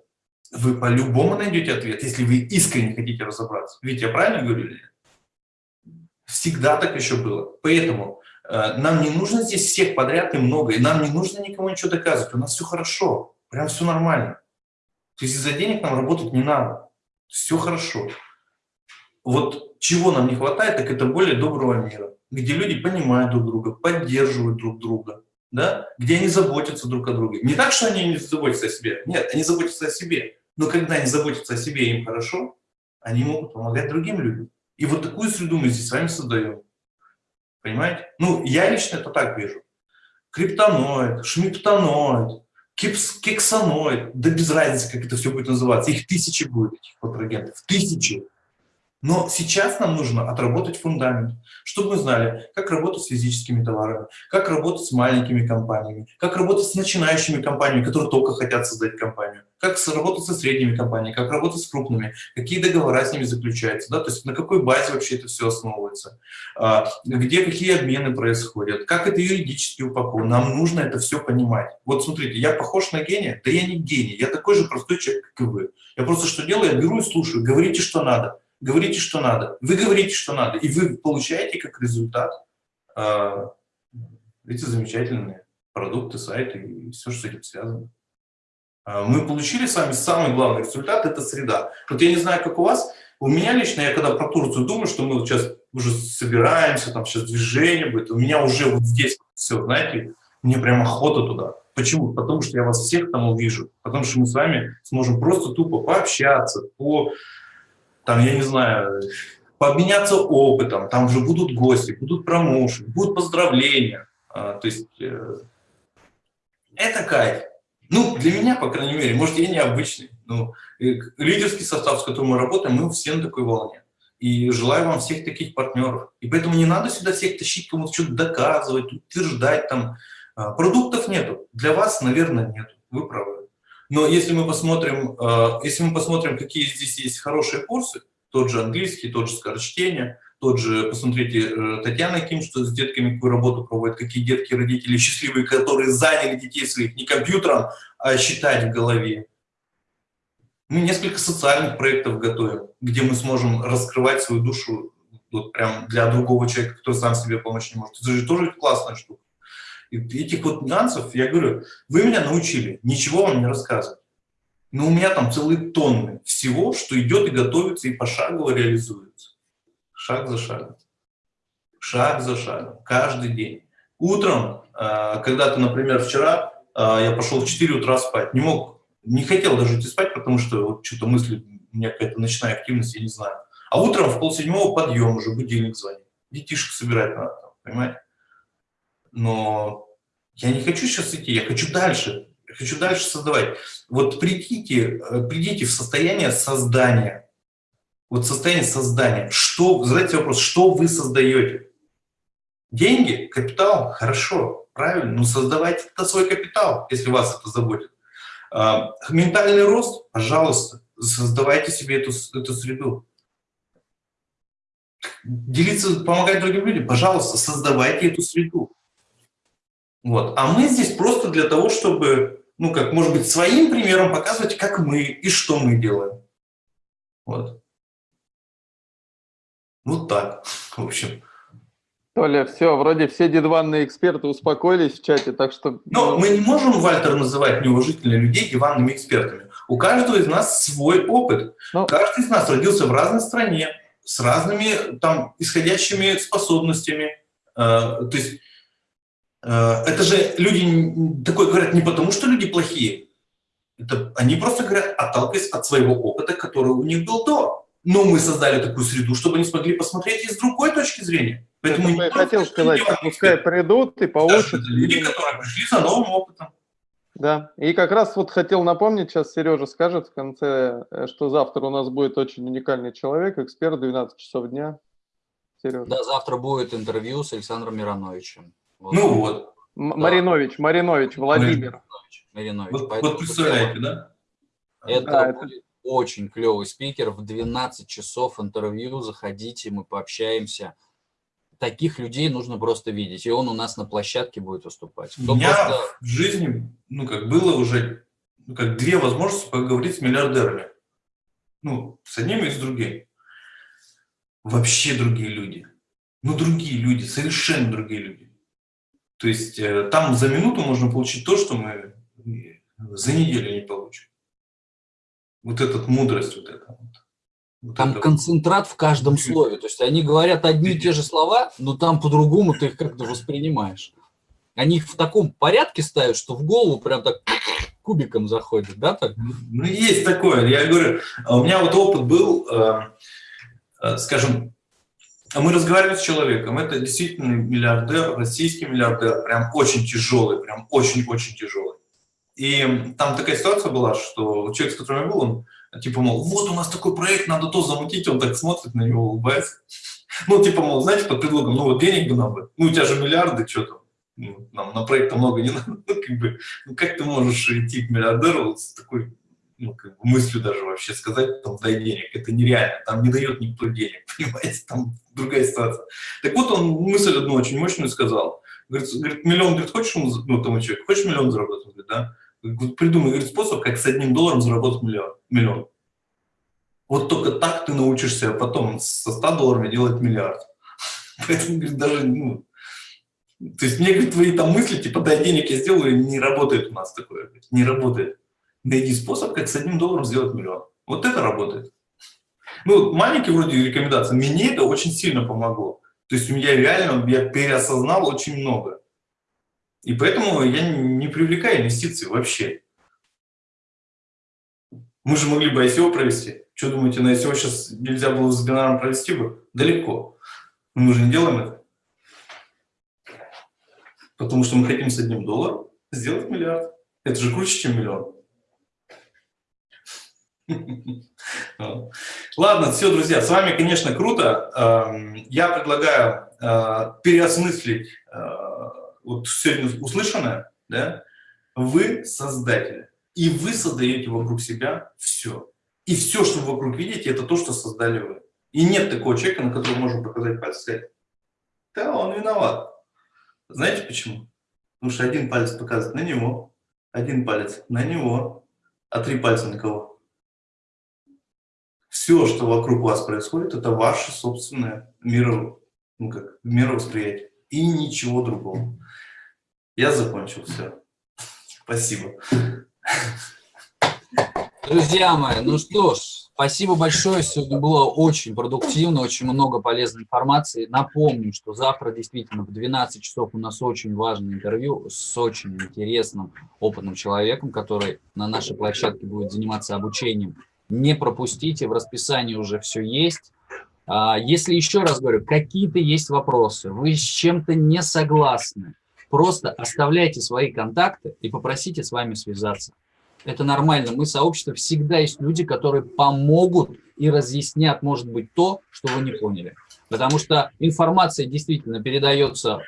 Вы по-любому найдете ответ, если вы искренне хотите разобраться. Ведь я правильно говорю или нет? Всегда так еще было. Поэтому нам не нужно здесь всех подряд и много, и нам не нужно никому ничего доказывать. У нас все хорошо, прям все нормально. То есть из-за денег нам работать не надо. Все хорошо. Вот чего нам не хватает, так это более доброго мира, где люди понимают друг друга, поддерживают друг друга, да? где они заботятся друг о друге. Не так, что они не заботятся о себе, нет, они заботятся о себе. Но когда они заботятся о себе им хорошо, они могут помогать другим людям. И вот такую среду мы здесь с вами создаем. Понимаете? Ну, я лично это так вижу. Криптоноид, шмиптоноид, кипс, кексоноид, да без разницы, как это все будет называться. Их тысячи будет, этих контрагентов, тысячи. Но сейчас нам нужно отработать фундамент, чтобы мы знали, как работать с физическими товарами, как работать с маленькими компаниями, как работать с начинающими компаниями, которые только хотят создать компанию, как работать со средними компаниями, как работать с крупными, какие договора с ними заключаются, да, то есть на какой базе вообще это все основывается, а, где какие обмены происходят, как это юридически упаковано. Нам нужно это все понимать. Вот смотрите, я похож на гения? Да я не гений, я такой же простой человек, как и вы. Я просто что делаю? Я беру и слушаю, говорите, что надо говорите, что надо. Вы говорите, что надо, и вы получаете как результат э, эти замечательные продукты, сайты и все, что с этим связано. Э, мы получили с вами самый главный результат – это среда. Вот я не знаю, как у вас, у меня лично, я когда про Турцию думаю, что мы вот сейчас уже собираемся, там сейчас движение будет, у меня уже вот здесь все, знаете, мне прям охота туда. Почему? Потому что я вас всех там увижу, потому что мы с вами сможем просто тупо пообщаться, по там, я не знаю, пообменяться опытом, там уже будут гости, будут промоушен, будут поздравления. А, то есть э, это кайф. Ну, для меня, по крайней мере, может, я необычный, но лидерский состав, с которым мы работаем, мы все на такой волне. И желаю вам всех таких партнеров. И поэтому не надо сюда всех тащить, кому-то что-то доказывать, утверждать. Там. А, продуктов нету. Для вас, наверное, нет. Вы правы. Но если мы посмотрим, э, если мы посмотрим, какие здесь есть хорошие курсы, тот же английский, тот же скорочтение, тот же, посмотрите, э, Татьяна Ким, что с детками какую работу проводит, какие детки, родители счастливые, которые заняли детей своих не компьютером, а считать в голове. Мы несколько социальных проектов готовим, где мы сможем раскрывать свою душу вот прям для другого человека, который сам себе помочь не может. Это же тоже классная штука. И этих вот нюансов, я говорю, вы меня научили, ничего вам не рассказывать. Но у меня там целые тонны всего, что идет и готовится, и пошагово реализуется. Шаг за шагом. Шаг за шагом. Каждый день. Утром, а, когда ты, например, вчера а, я пошел в 4 утра спать, не мог, не хотел даже идти спать, потому что вот что-то мысли, у меня какая-то ночная активность, я не знаю. А утром в полседьмого подъем уже, будильник звонит. Детишек собирать надо, понимаете? но я не хочу сейчас идти, я хочу дальше, я хочу дальше создавать. Вот придите, э, придите в состояние создания, вот состояние создания. Что, задайте вопрос, что вы создаете? Деньги, капитал, хорошо, правильно, но создавайте это свой капитал, если вас это заботит. А, ментальный рост, пожалуйста, создавайте себе эту, эту среду. Делиться, помогать другим людям, пожалуйста, создавайте эту среду. Вот. А мы здесь просто для того, чтобы, ну, как, может быть, своим примером показывать, как мы и что мы делаем. Вот. Вот так, *laughs* в общем. Толя, все, вроде все дедванные эксперты успокоились в чате, так что... Но мы не можем, Вальтер, называть неуважительных людей диванными экспертами. У каждого из нас свой опыт. Но... Каждый из нас родился в разной стране, с разными там исходящими способностями. Э, то есть э, это же люди такое говорят не потому, что люди плохие. Это, они просто говорят, отталкиваясь от своего опыта, который у них был до. Но мы создали такую среду, чтобы они смогли посмотреть и с другой точки зрения. Поэтому я хотел сказать, пускай придут и получат. Да, люди, которые пришли за новым опытом. Да, и как раз вот хотел напомнить, сейчас Сережа скажет в конце, э, что завтра у нас будет очень уникальный человек, эксперт 12 часов дня. Сережа. Да, завтра будет интервью с Александром Мироновичем. Вот. Ну вот. М Маринович, Маринович, Владимир. Маринович. Вот, вот представляете, да? Это да, будет это... очень клевый спикер. В 12 часов интервью заходите, мы пообщаемся таких людей нужно просто видеть, и он у нас на площадке будет выступать. Кто у меня просто... в жизни, ну, как было уже, ну, как две возможности поговорить с миллиардерами. Ну, с одним и с другим. Вообще другие люди. Ну, другие люди, совершенно другие люди. То есть э, там за минуту можно получить то, что мы за неделю не получим. Вот эта мудрость, вот эта вот. Там концентрат в каждом слове. То есть они говорят одни и те же слова, но там по-другому ты их как-то воспринимаешь. Они их в таком порядке ставят, что в голову прям так кубиком заходит, да? Так? Ну, есть такое. Я говорю, а у меня вот опыт был, э, э, скажем, мы разговаривали с человеком, это действительно миллиардер, российский миллиардер, прям очень тяжелый, прям очень-очень тяжелый. И там такая ситуация была, что человек, с которым я был, он типа, мол, вот у нас такой проект, надо то замутить, он так смотрит на него, улыбается. *laughs* Ну, типа, мол, знаете, под предлогом, ну вот денег бы нам бы, ну у тебя же миллиарды, что там, ну, нам на проект много не *laughs* надо, ну, как бы, ну как ты можешь идти к миллиардеру вот с такой, ну, как бы мыслью даже вообще сказать, там, дай денег, это нереально, там не дает никто денег, *laughs* понимаете, там другая ситуация. Так вот он мысль одну очень мощную сказал, говорит, говорит миллион, говорит, хочешь, ну, тому человек, хочешь миллион заработать, говорит, да, придумай говорит, способ, как с одним долларом заработать миллион. миллион. Вот только так ты научишься потом со 100 долларами делать миллиард. *laughs* Поэтому, говорит, даже, ну, то есть мне, говорит, твои там мысли, типа, дай денег я сделаю, не работает у нас такое, не работает. Найди способ, как с одним долларом сделать миллион. Вот это работает. Ну, маленькие вроде рекомендации, мне это очень сильно помогло. То есть меня реально, я переосознал очень много. И поэтому я не привлекаю инвестиции вообще. Мы же могли бы ICO провести. Что думаете, на ICO сейчас нельзя было с бинаром провести бы? Далеко. Но мы же не делаем это. Потому что мы хотим с одним долларом сделать миллиард. Это же круче, чем миллион. *laughs* Ладно, все, друзья, с вами, конечно, круто. Эм, я предлагаю э, переосмыслить э, вот сегодня услышанное, да, вы создатели. И вы создаете вокруг себя все. И все, что вы вокруг видите, это то, что создали вы. И нет такого человека, на которого можно показать пальцы сказать, да, он виноват. Знаете почему? Потому что один палец показывает на него, один палец на него, а три пальца на кого? Все, что вокруг вас происходит, это ваше собственное миро, ну как, мировосприятие. И ничего другого. Я закончил, все. Спасибо. Друзья мои, ну что ж, спасибо большое. Сегодня было очень продуктивно, очень много полезной информации. Напомню, что завтра действительно в 12 часов у нас очень важное интервью с очень интересным, опытным человеком, который на нашей площадке будет заниматься обучением. Не пропустите, в расписании уже все есть. А, если еще раз говорю, какие-то есть вопросы, вы с чем-то не согласны, Просто оставляйте свои контакты и попросите с вами связаться. Это нормально. Мы сообщество всегда есть люди, которые помогут и разъяснят, может быть, то, что вы не поняли. Потому что информация действительно передается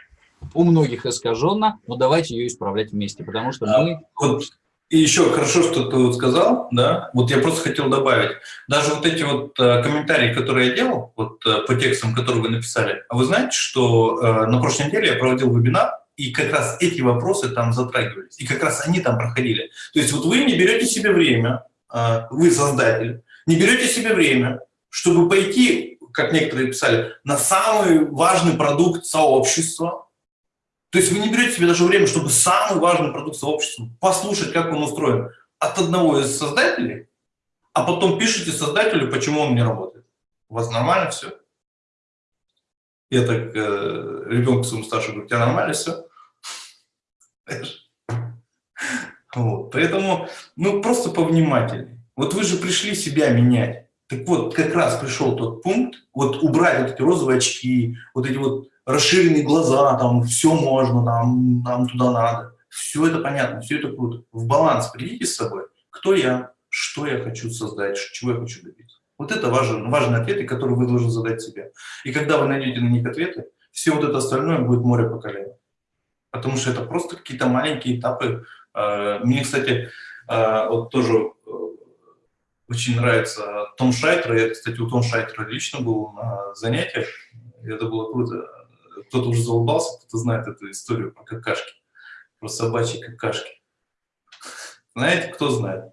у многих искаженно, но давайте ее исправлять вместе, потому что мы... Вот, и еще хорошо, что ты вот сказал, да, вот я просто хотел добавить, даже вот эти вот э, комментарии, которые я делал, вот э, по текстам, которые вы написали, а вы знаете, что э, на прошлой неделе я проводил вебинар, и как раз эти вопросы там затрагивались, и как раз они там проходили. То есть вот вы не берете себе время, а, вы создатель, не берете себе время, чтобы пойти как некоторые писали, на самый важный продукт сообщества. То есть вы не берете себе даже время, чтобы самый важный продукт сообщества послушать, как он устроен от одного из создателей, а потом пишите создателю, почему он не работает. У вас нормально все? Я так э, ребенку своему старшему говорю, у тебя нормально все? Вот. Поэтому, ну, просто повнимательнее. Вот вы же пришли себя менять. Так вот, как раз пришел тот пункт, вот убрать вот эти розовые очки, вот эти вот расширенные глаза, там, все можно, там, нам туда надо. Все это понятно, все это круто. В баланс придите с собой. Кто я, что я хочу создать, чего я хочу добиться. Вот это важен, важные ответы, которые вы должны задать себе. И когда вы найдете на них ответы, все вот это остальное будет море по колено. Потому что это просто какие-то маленькие этапы. Э, мне, кстати, э, вот тоже э, очень нравится Том Шайтер. Я, кстати, у Том Шайтера лично был на занятиях. Это было круто. Кто-то уже заулыбался, кто-то знает эту историю про какашки, про собачьи какашки. Знаете, кто знает?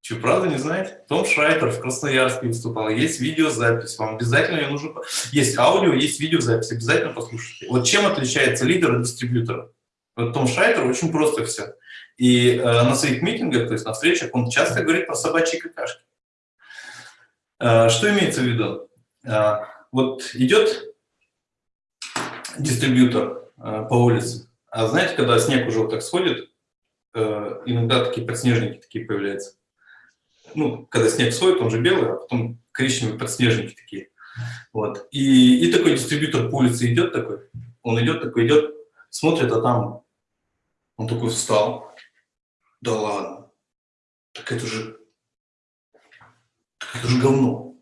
Что, правда не знаете? Том Шрайтер в Красноярске выступал. Есть видеозапись. Вам обязательно ее нужно... Есть аудио, есть видеозапись. Обязательно послушайте. Вот чем отличается лидер от дистрибьютора? Вот Том Шрайтер очень просто все. И э, на своих митингах, то есть на встречах, он часто говорит про собачьи какашки. Э, что имеется в виду? Э, вот идет дистрибьютор э, по улице, а знаете, когда снег уже вот так сходит, э, иногда такие подснежники такие появляются ну, когда снег сходит, он же белый, а потом коричневые подснежники такие. Вот. И, и такой дистрибьютор по улице идет такой, он идет такой, идет, смотрит, а там он такой встал. Да ладно, так это же, так это же говно.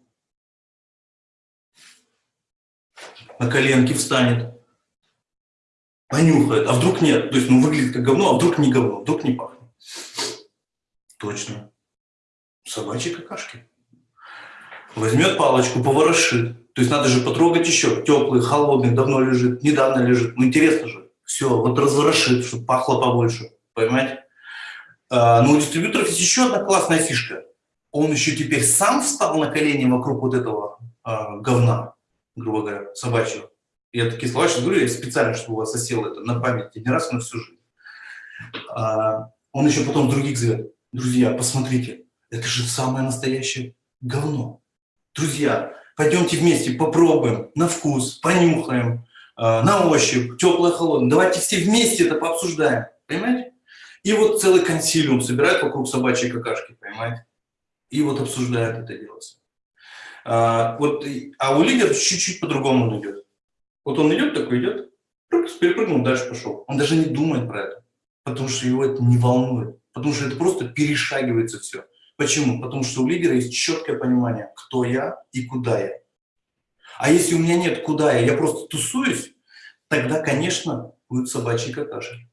На коленки встанет, понюхает, а вдруг нет. То есть, ну, выглядит как говно, а вдруг не говно, вдруг не пахнет. Точно собачьи какашки. Возьмет палочку, поворошит. То есть надо же потрогать еще. Теплый, холодный, давно лежит, недавно лежит. Ну интересно же. Все, вот разворошит, чтобы пахло побольше. Понимаете? А, но у дистрибьюторов есть еще одна классная фишка. Он еще теперь сам встал на колени вокруг вот этого а, говна, грубо говоря, собачьего. Я такие слова сейчас говорю, я специально, чтобы у вас осело это на память не раз, на всю жизнь. А, он еще потом других зовет. Друзья, посмотрите, это же самое настоящее говно. Друзья, пойдемте вместе попробуем на вкус, понюхаем, э, на ощупь, теплое, холодное. Давайте все вместе это пообсуждаем, понимаете? И вот целый консилиум собирает вокруг собачьей какашки, понимаете? И вот обсуждает это дело. А, вот, а у лидера чуть-чуть по-другому идет. Вот он идет, такой идет, перепрыгнул, дальше пошел. Он даже не думает про это, потому что его это не волнует, потому что это просто перешагивается все. Почему? Потому что у лидера есть четкое понимание, кто я и куда я. А если у меня нет куда я, я просто тусуюсь, тогда, конечно, будет собачьи какашки.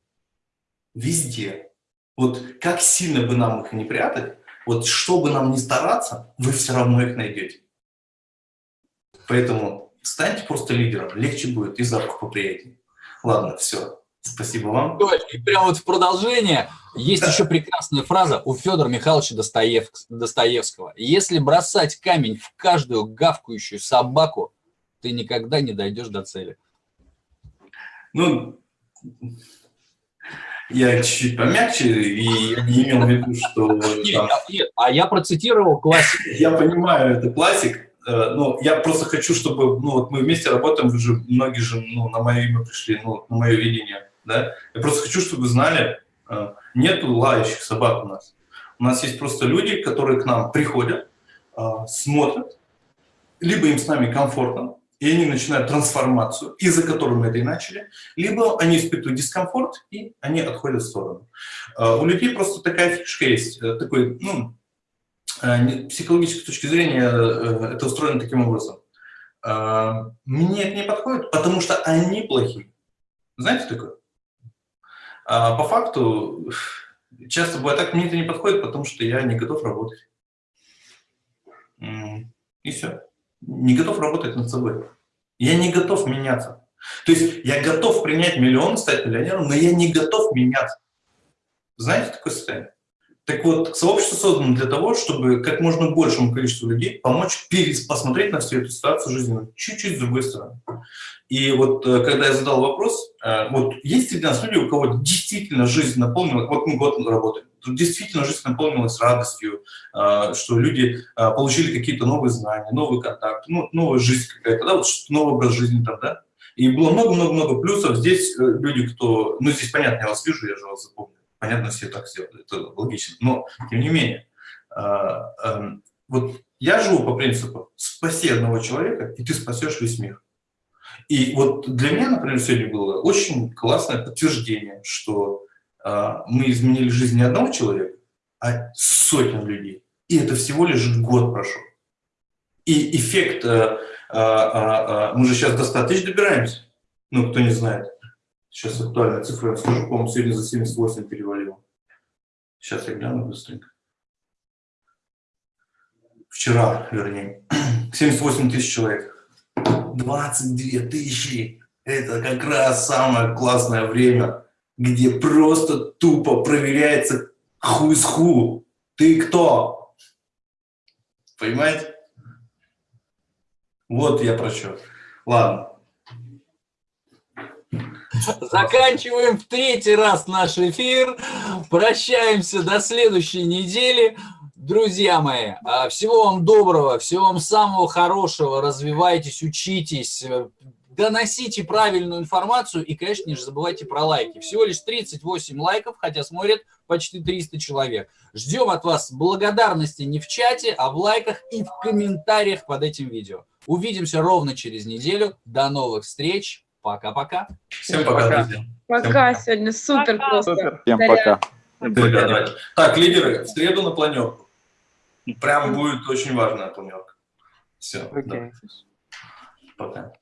Везде. Вот как сильно бы нам их не прятать, вот что бы нам ни стараться, вы все равно их найдете. Поэтому станьте просто лидером, легче будет и запах поприятнее. Ладно, все. Спасибо вам. И прямо вот в продолжение есть да. еще прекрасная фраза у Федора Михайловича Достоев... Достоевского. Если бросать камень в каждую гавкающую собаку, ты никогда не дойдешь до цели. Ну, я чуть-чуть помягче, и я не имел в виду, что... Нет, нет, а я процитировал классик. Я понимаю, это классик, э, но я просто хочу, чтобы, ну, вот мы вместе работаем, вы же, многие же, ну, на мое имя пришли, ну, на мое видение да? Я просто хочу, чтобы вы знали, э, нет лающих собак у нас. У нас есть просто люди, которые к нам приходят, э, смотрят, либо им с нами комфортно, и они начинают трансформацию, из-за которой мы это и начали, либо они испытывают дискомфорт, и они отходят в сторону. У людей просто такая фишка есть, такой, ну, психологической точки зрения это устроено таким образом. Мне это не подходит, потому что они плохие. Знаете такое? А по факту часто бывает так, мне это не подходит, потому что я не готов работать. И все. Не готов работать над собой. Я не готов меняться. То есть я готов принять миллион, стать миллионером, но я не готов меняться. Знаете такое состояние? Так вот, сообщество создано для того, чтобы как можно большему количеству людей помочь посмотреть на всю эту ситуацию жизненную чуть-чуть с другой стороны. И вот э, когда я задал вопрос, э, вот есть среди нас люди, у кого действительно жизнь наполнилась, вот мы год работаем, действительно жизнь наполнилась радостью, э, что люди получили какие-то новые знания, новые контакты, ну, новая жизнь какая-то, да, вот новый образ жизни там, да. И было много-много-много плюсов. Здесь люди, кто, ну здесь понятно, я вас вижу, я же вас запомнил Понятно, все так сделали, это логично. Но, тем не менее, а, эм, вот я живу по принципу «спаси одного человека, и ты спасешь весь мир». И вот для меня, например, сегодня было очень классное подтверждение, что а, мы изменили жизнь не одного человека, а сотен людей. И это всего лишь год прошел. И эффект, а, а, а, мы же сейчас до 100 тысяч добираемся, ну, кто не знает. Сейчас актуальная цифра, я скажу, по-моему, сегодня за 78 перевалил. Сейчас я гляну быстренько. Вчера, вернее. *clears throat* 78 тысяч человек. 22 тысячи. Это как раз самое классное время, где просто тупо проверяется ху из ху. Ты кто? Понимаете? Вот я про что. Ладно. Заканчиваем в третий раз наш эфир. Прощаемся до следующей недели. Друзья мои, а, всего вам доброго, всего вам самого хорошего. Развивайтесь, учитесь, доносите правильную информацию и, конечно, не забывайте про лайки. Всего лишь 38 лайков, хотя смотрят почти 300 человек. Ждем от вас благодарности не в чате, а в лайках и в комментариях под этим видео. Увидимся ровно через неделю. До новых встреч. Пока-пока. Всем пока, пока. друзья. Пока, Всем сегодня супер пока. просто. Супер. Всем пока. Ребята, так, лидеры, в среду на планерку. Прям будет очень важная планерка. Все. Okay. Да. Пока.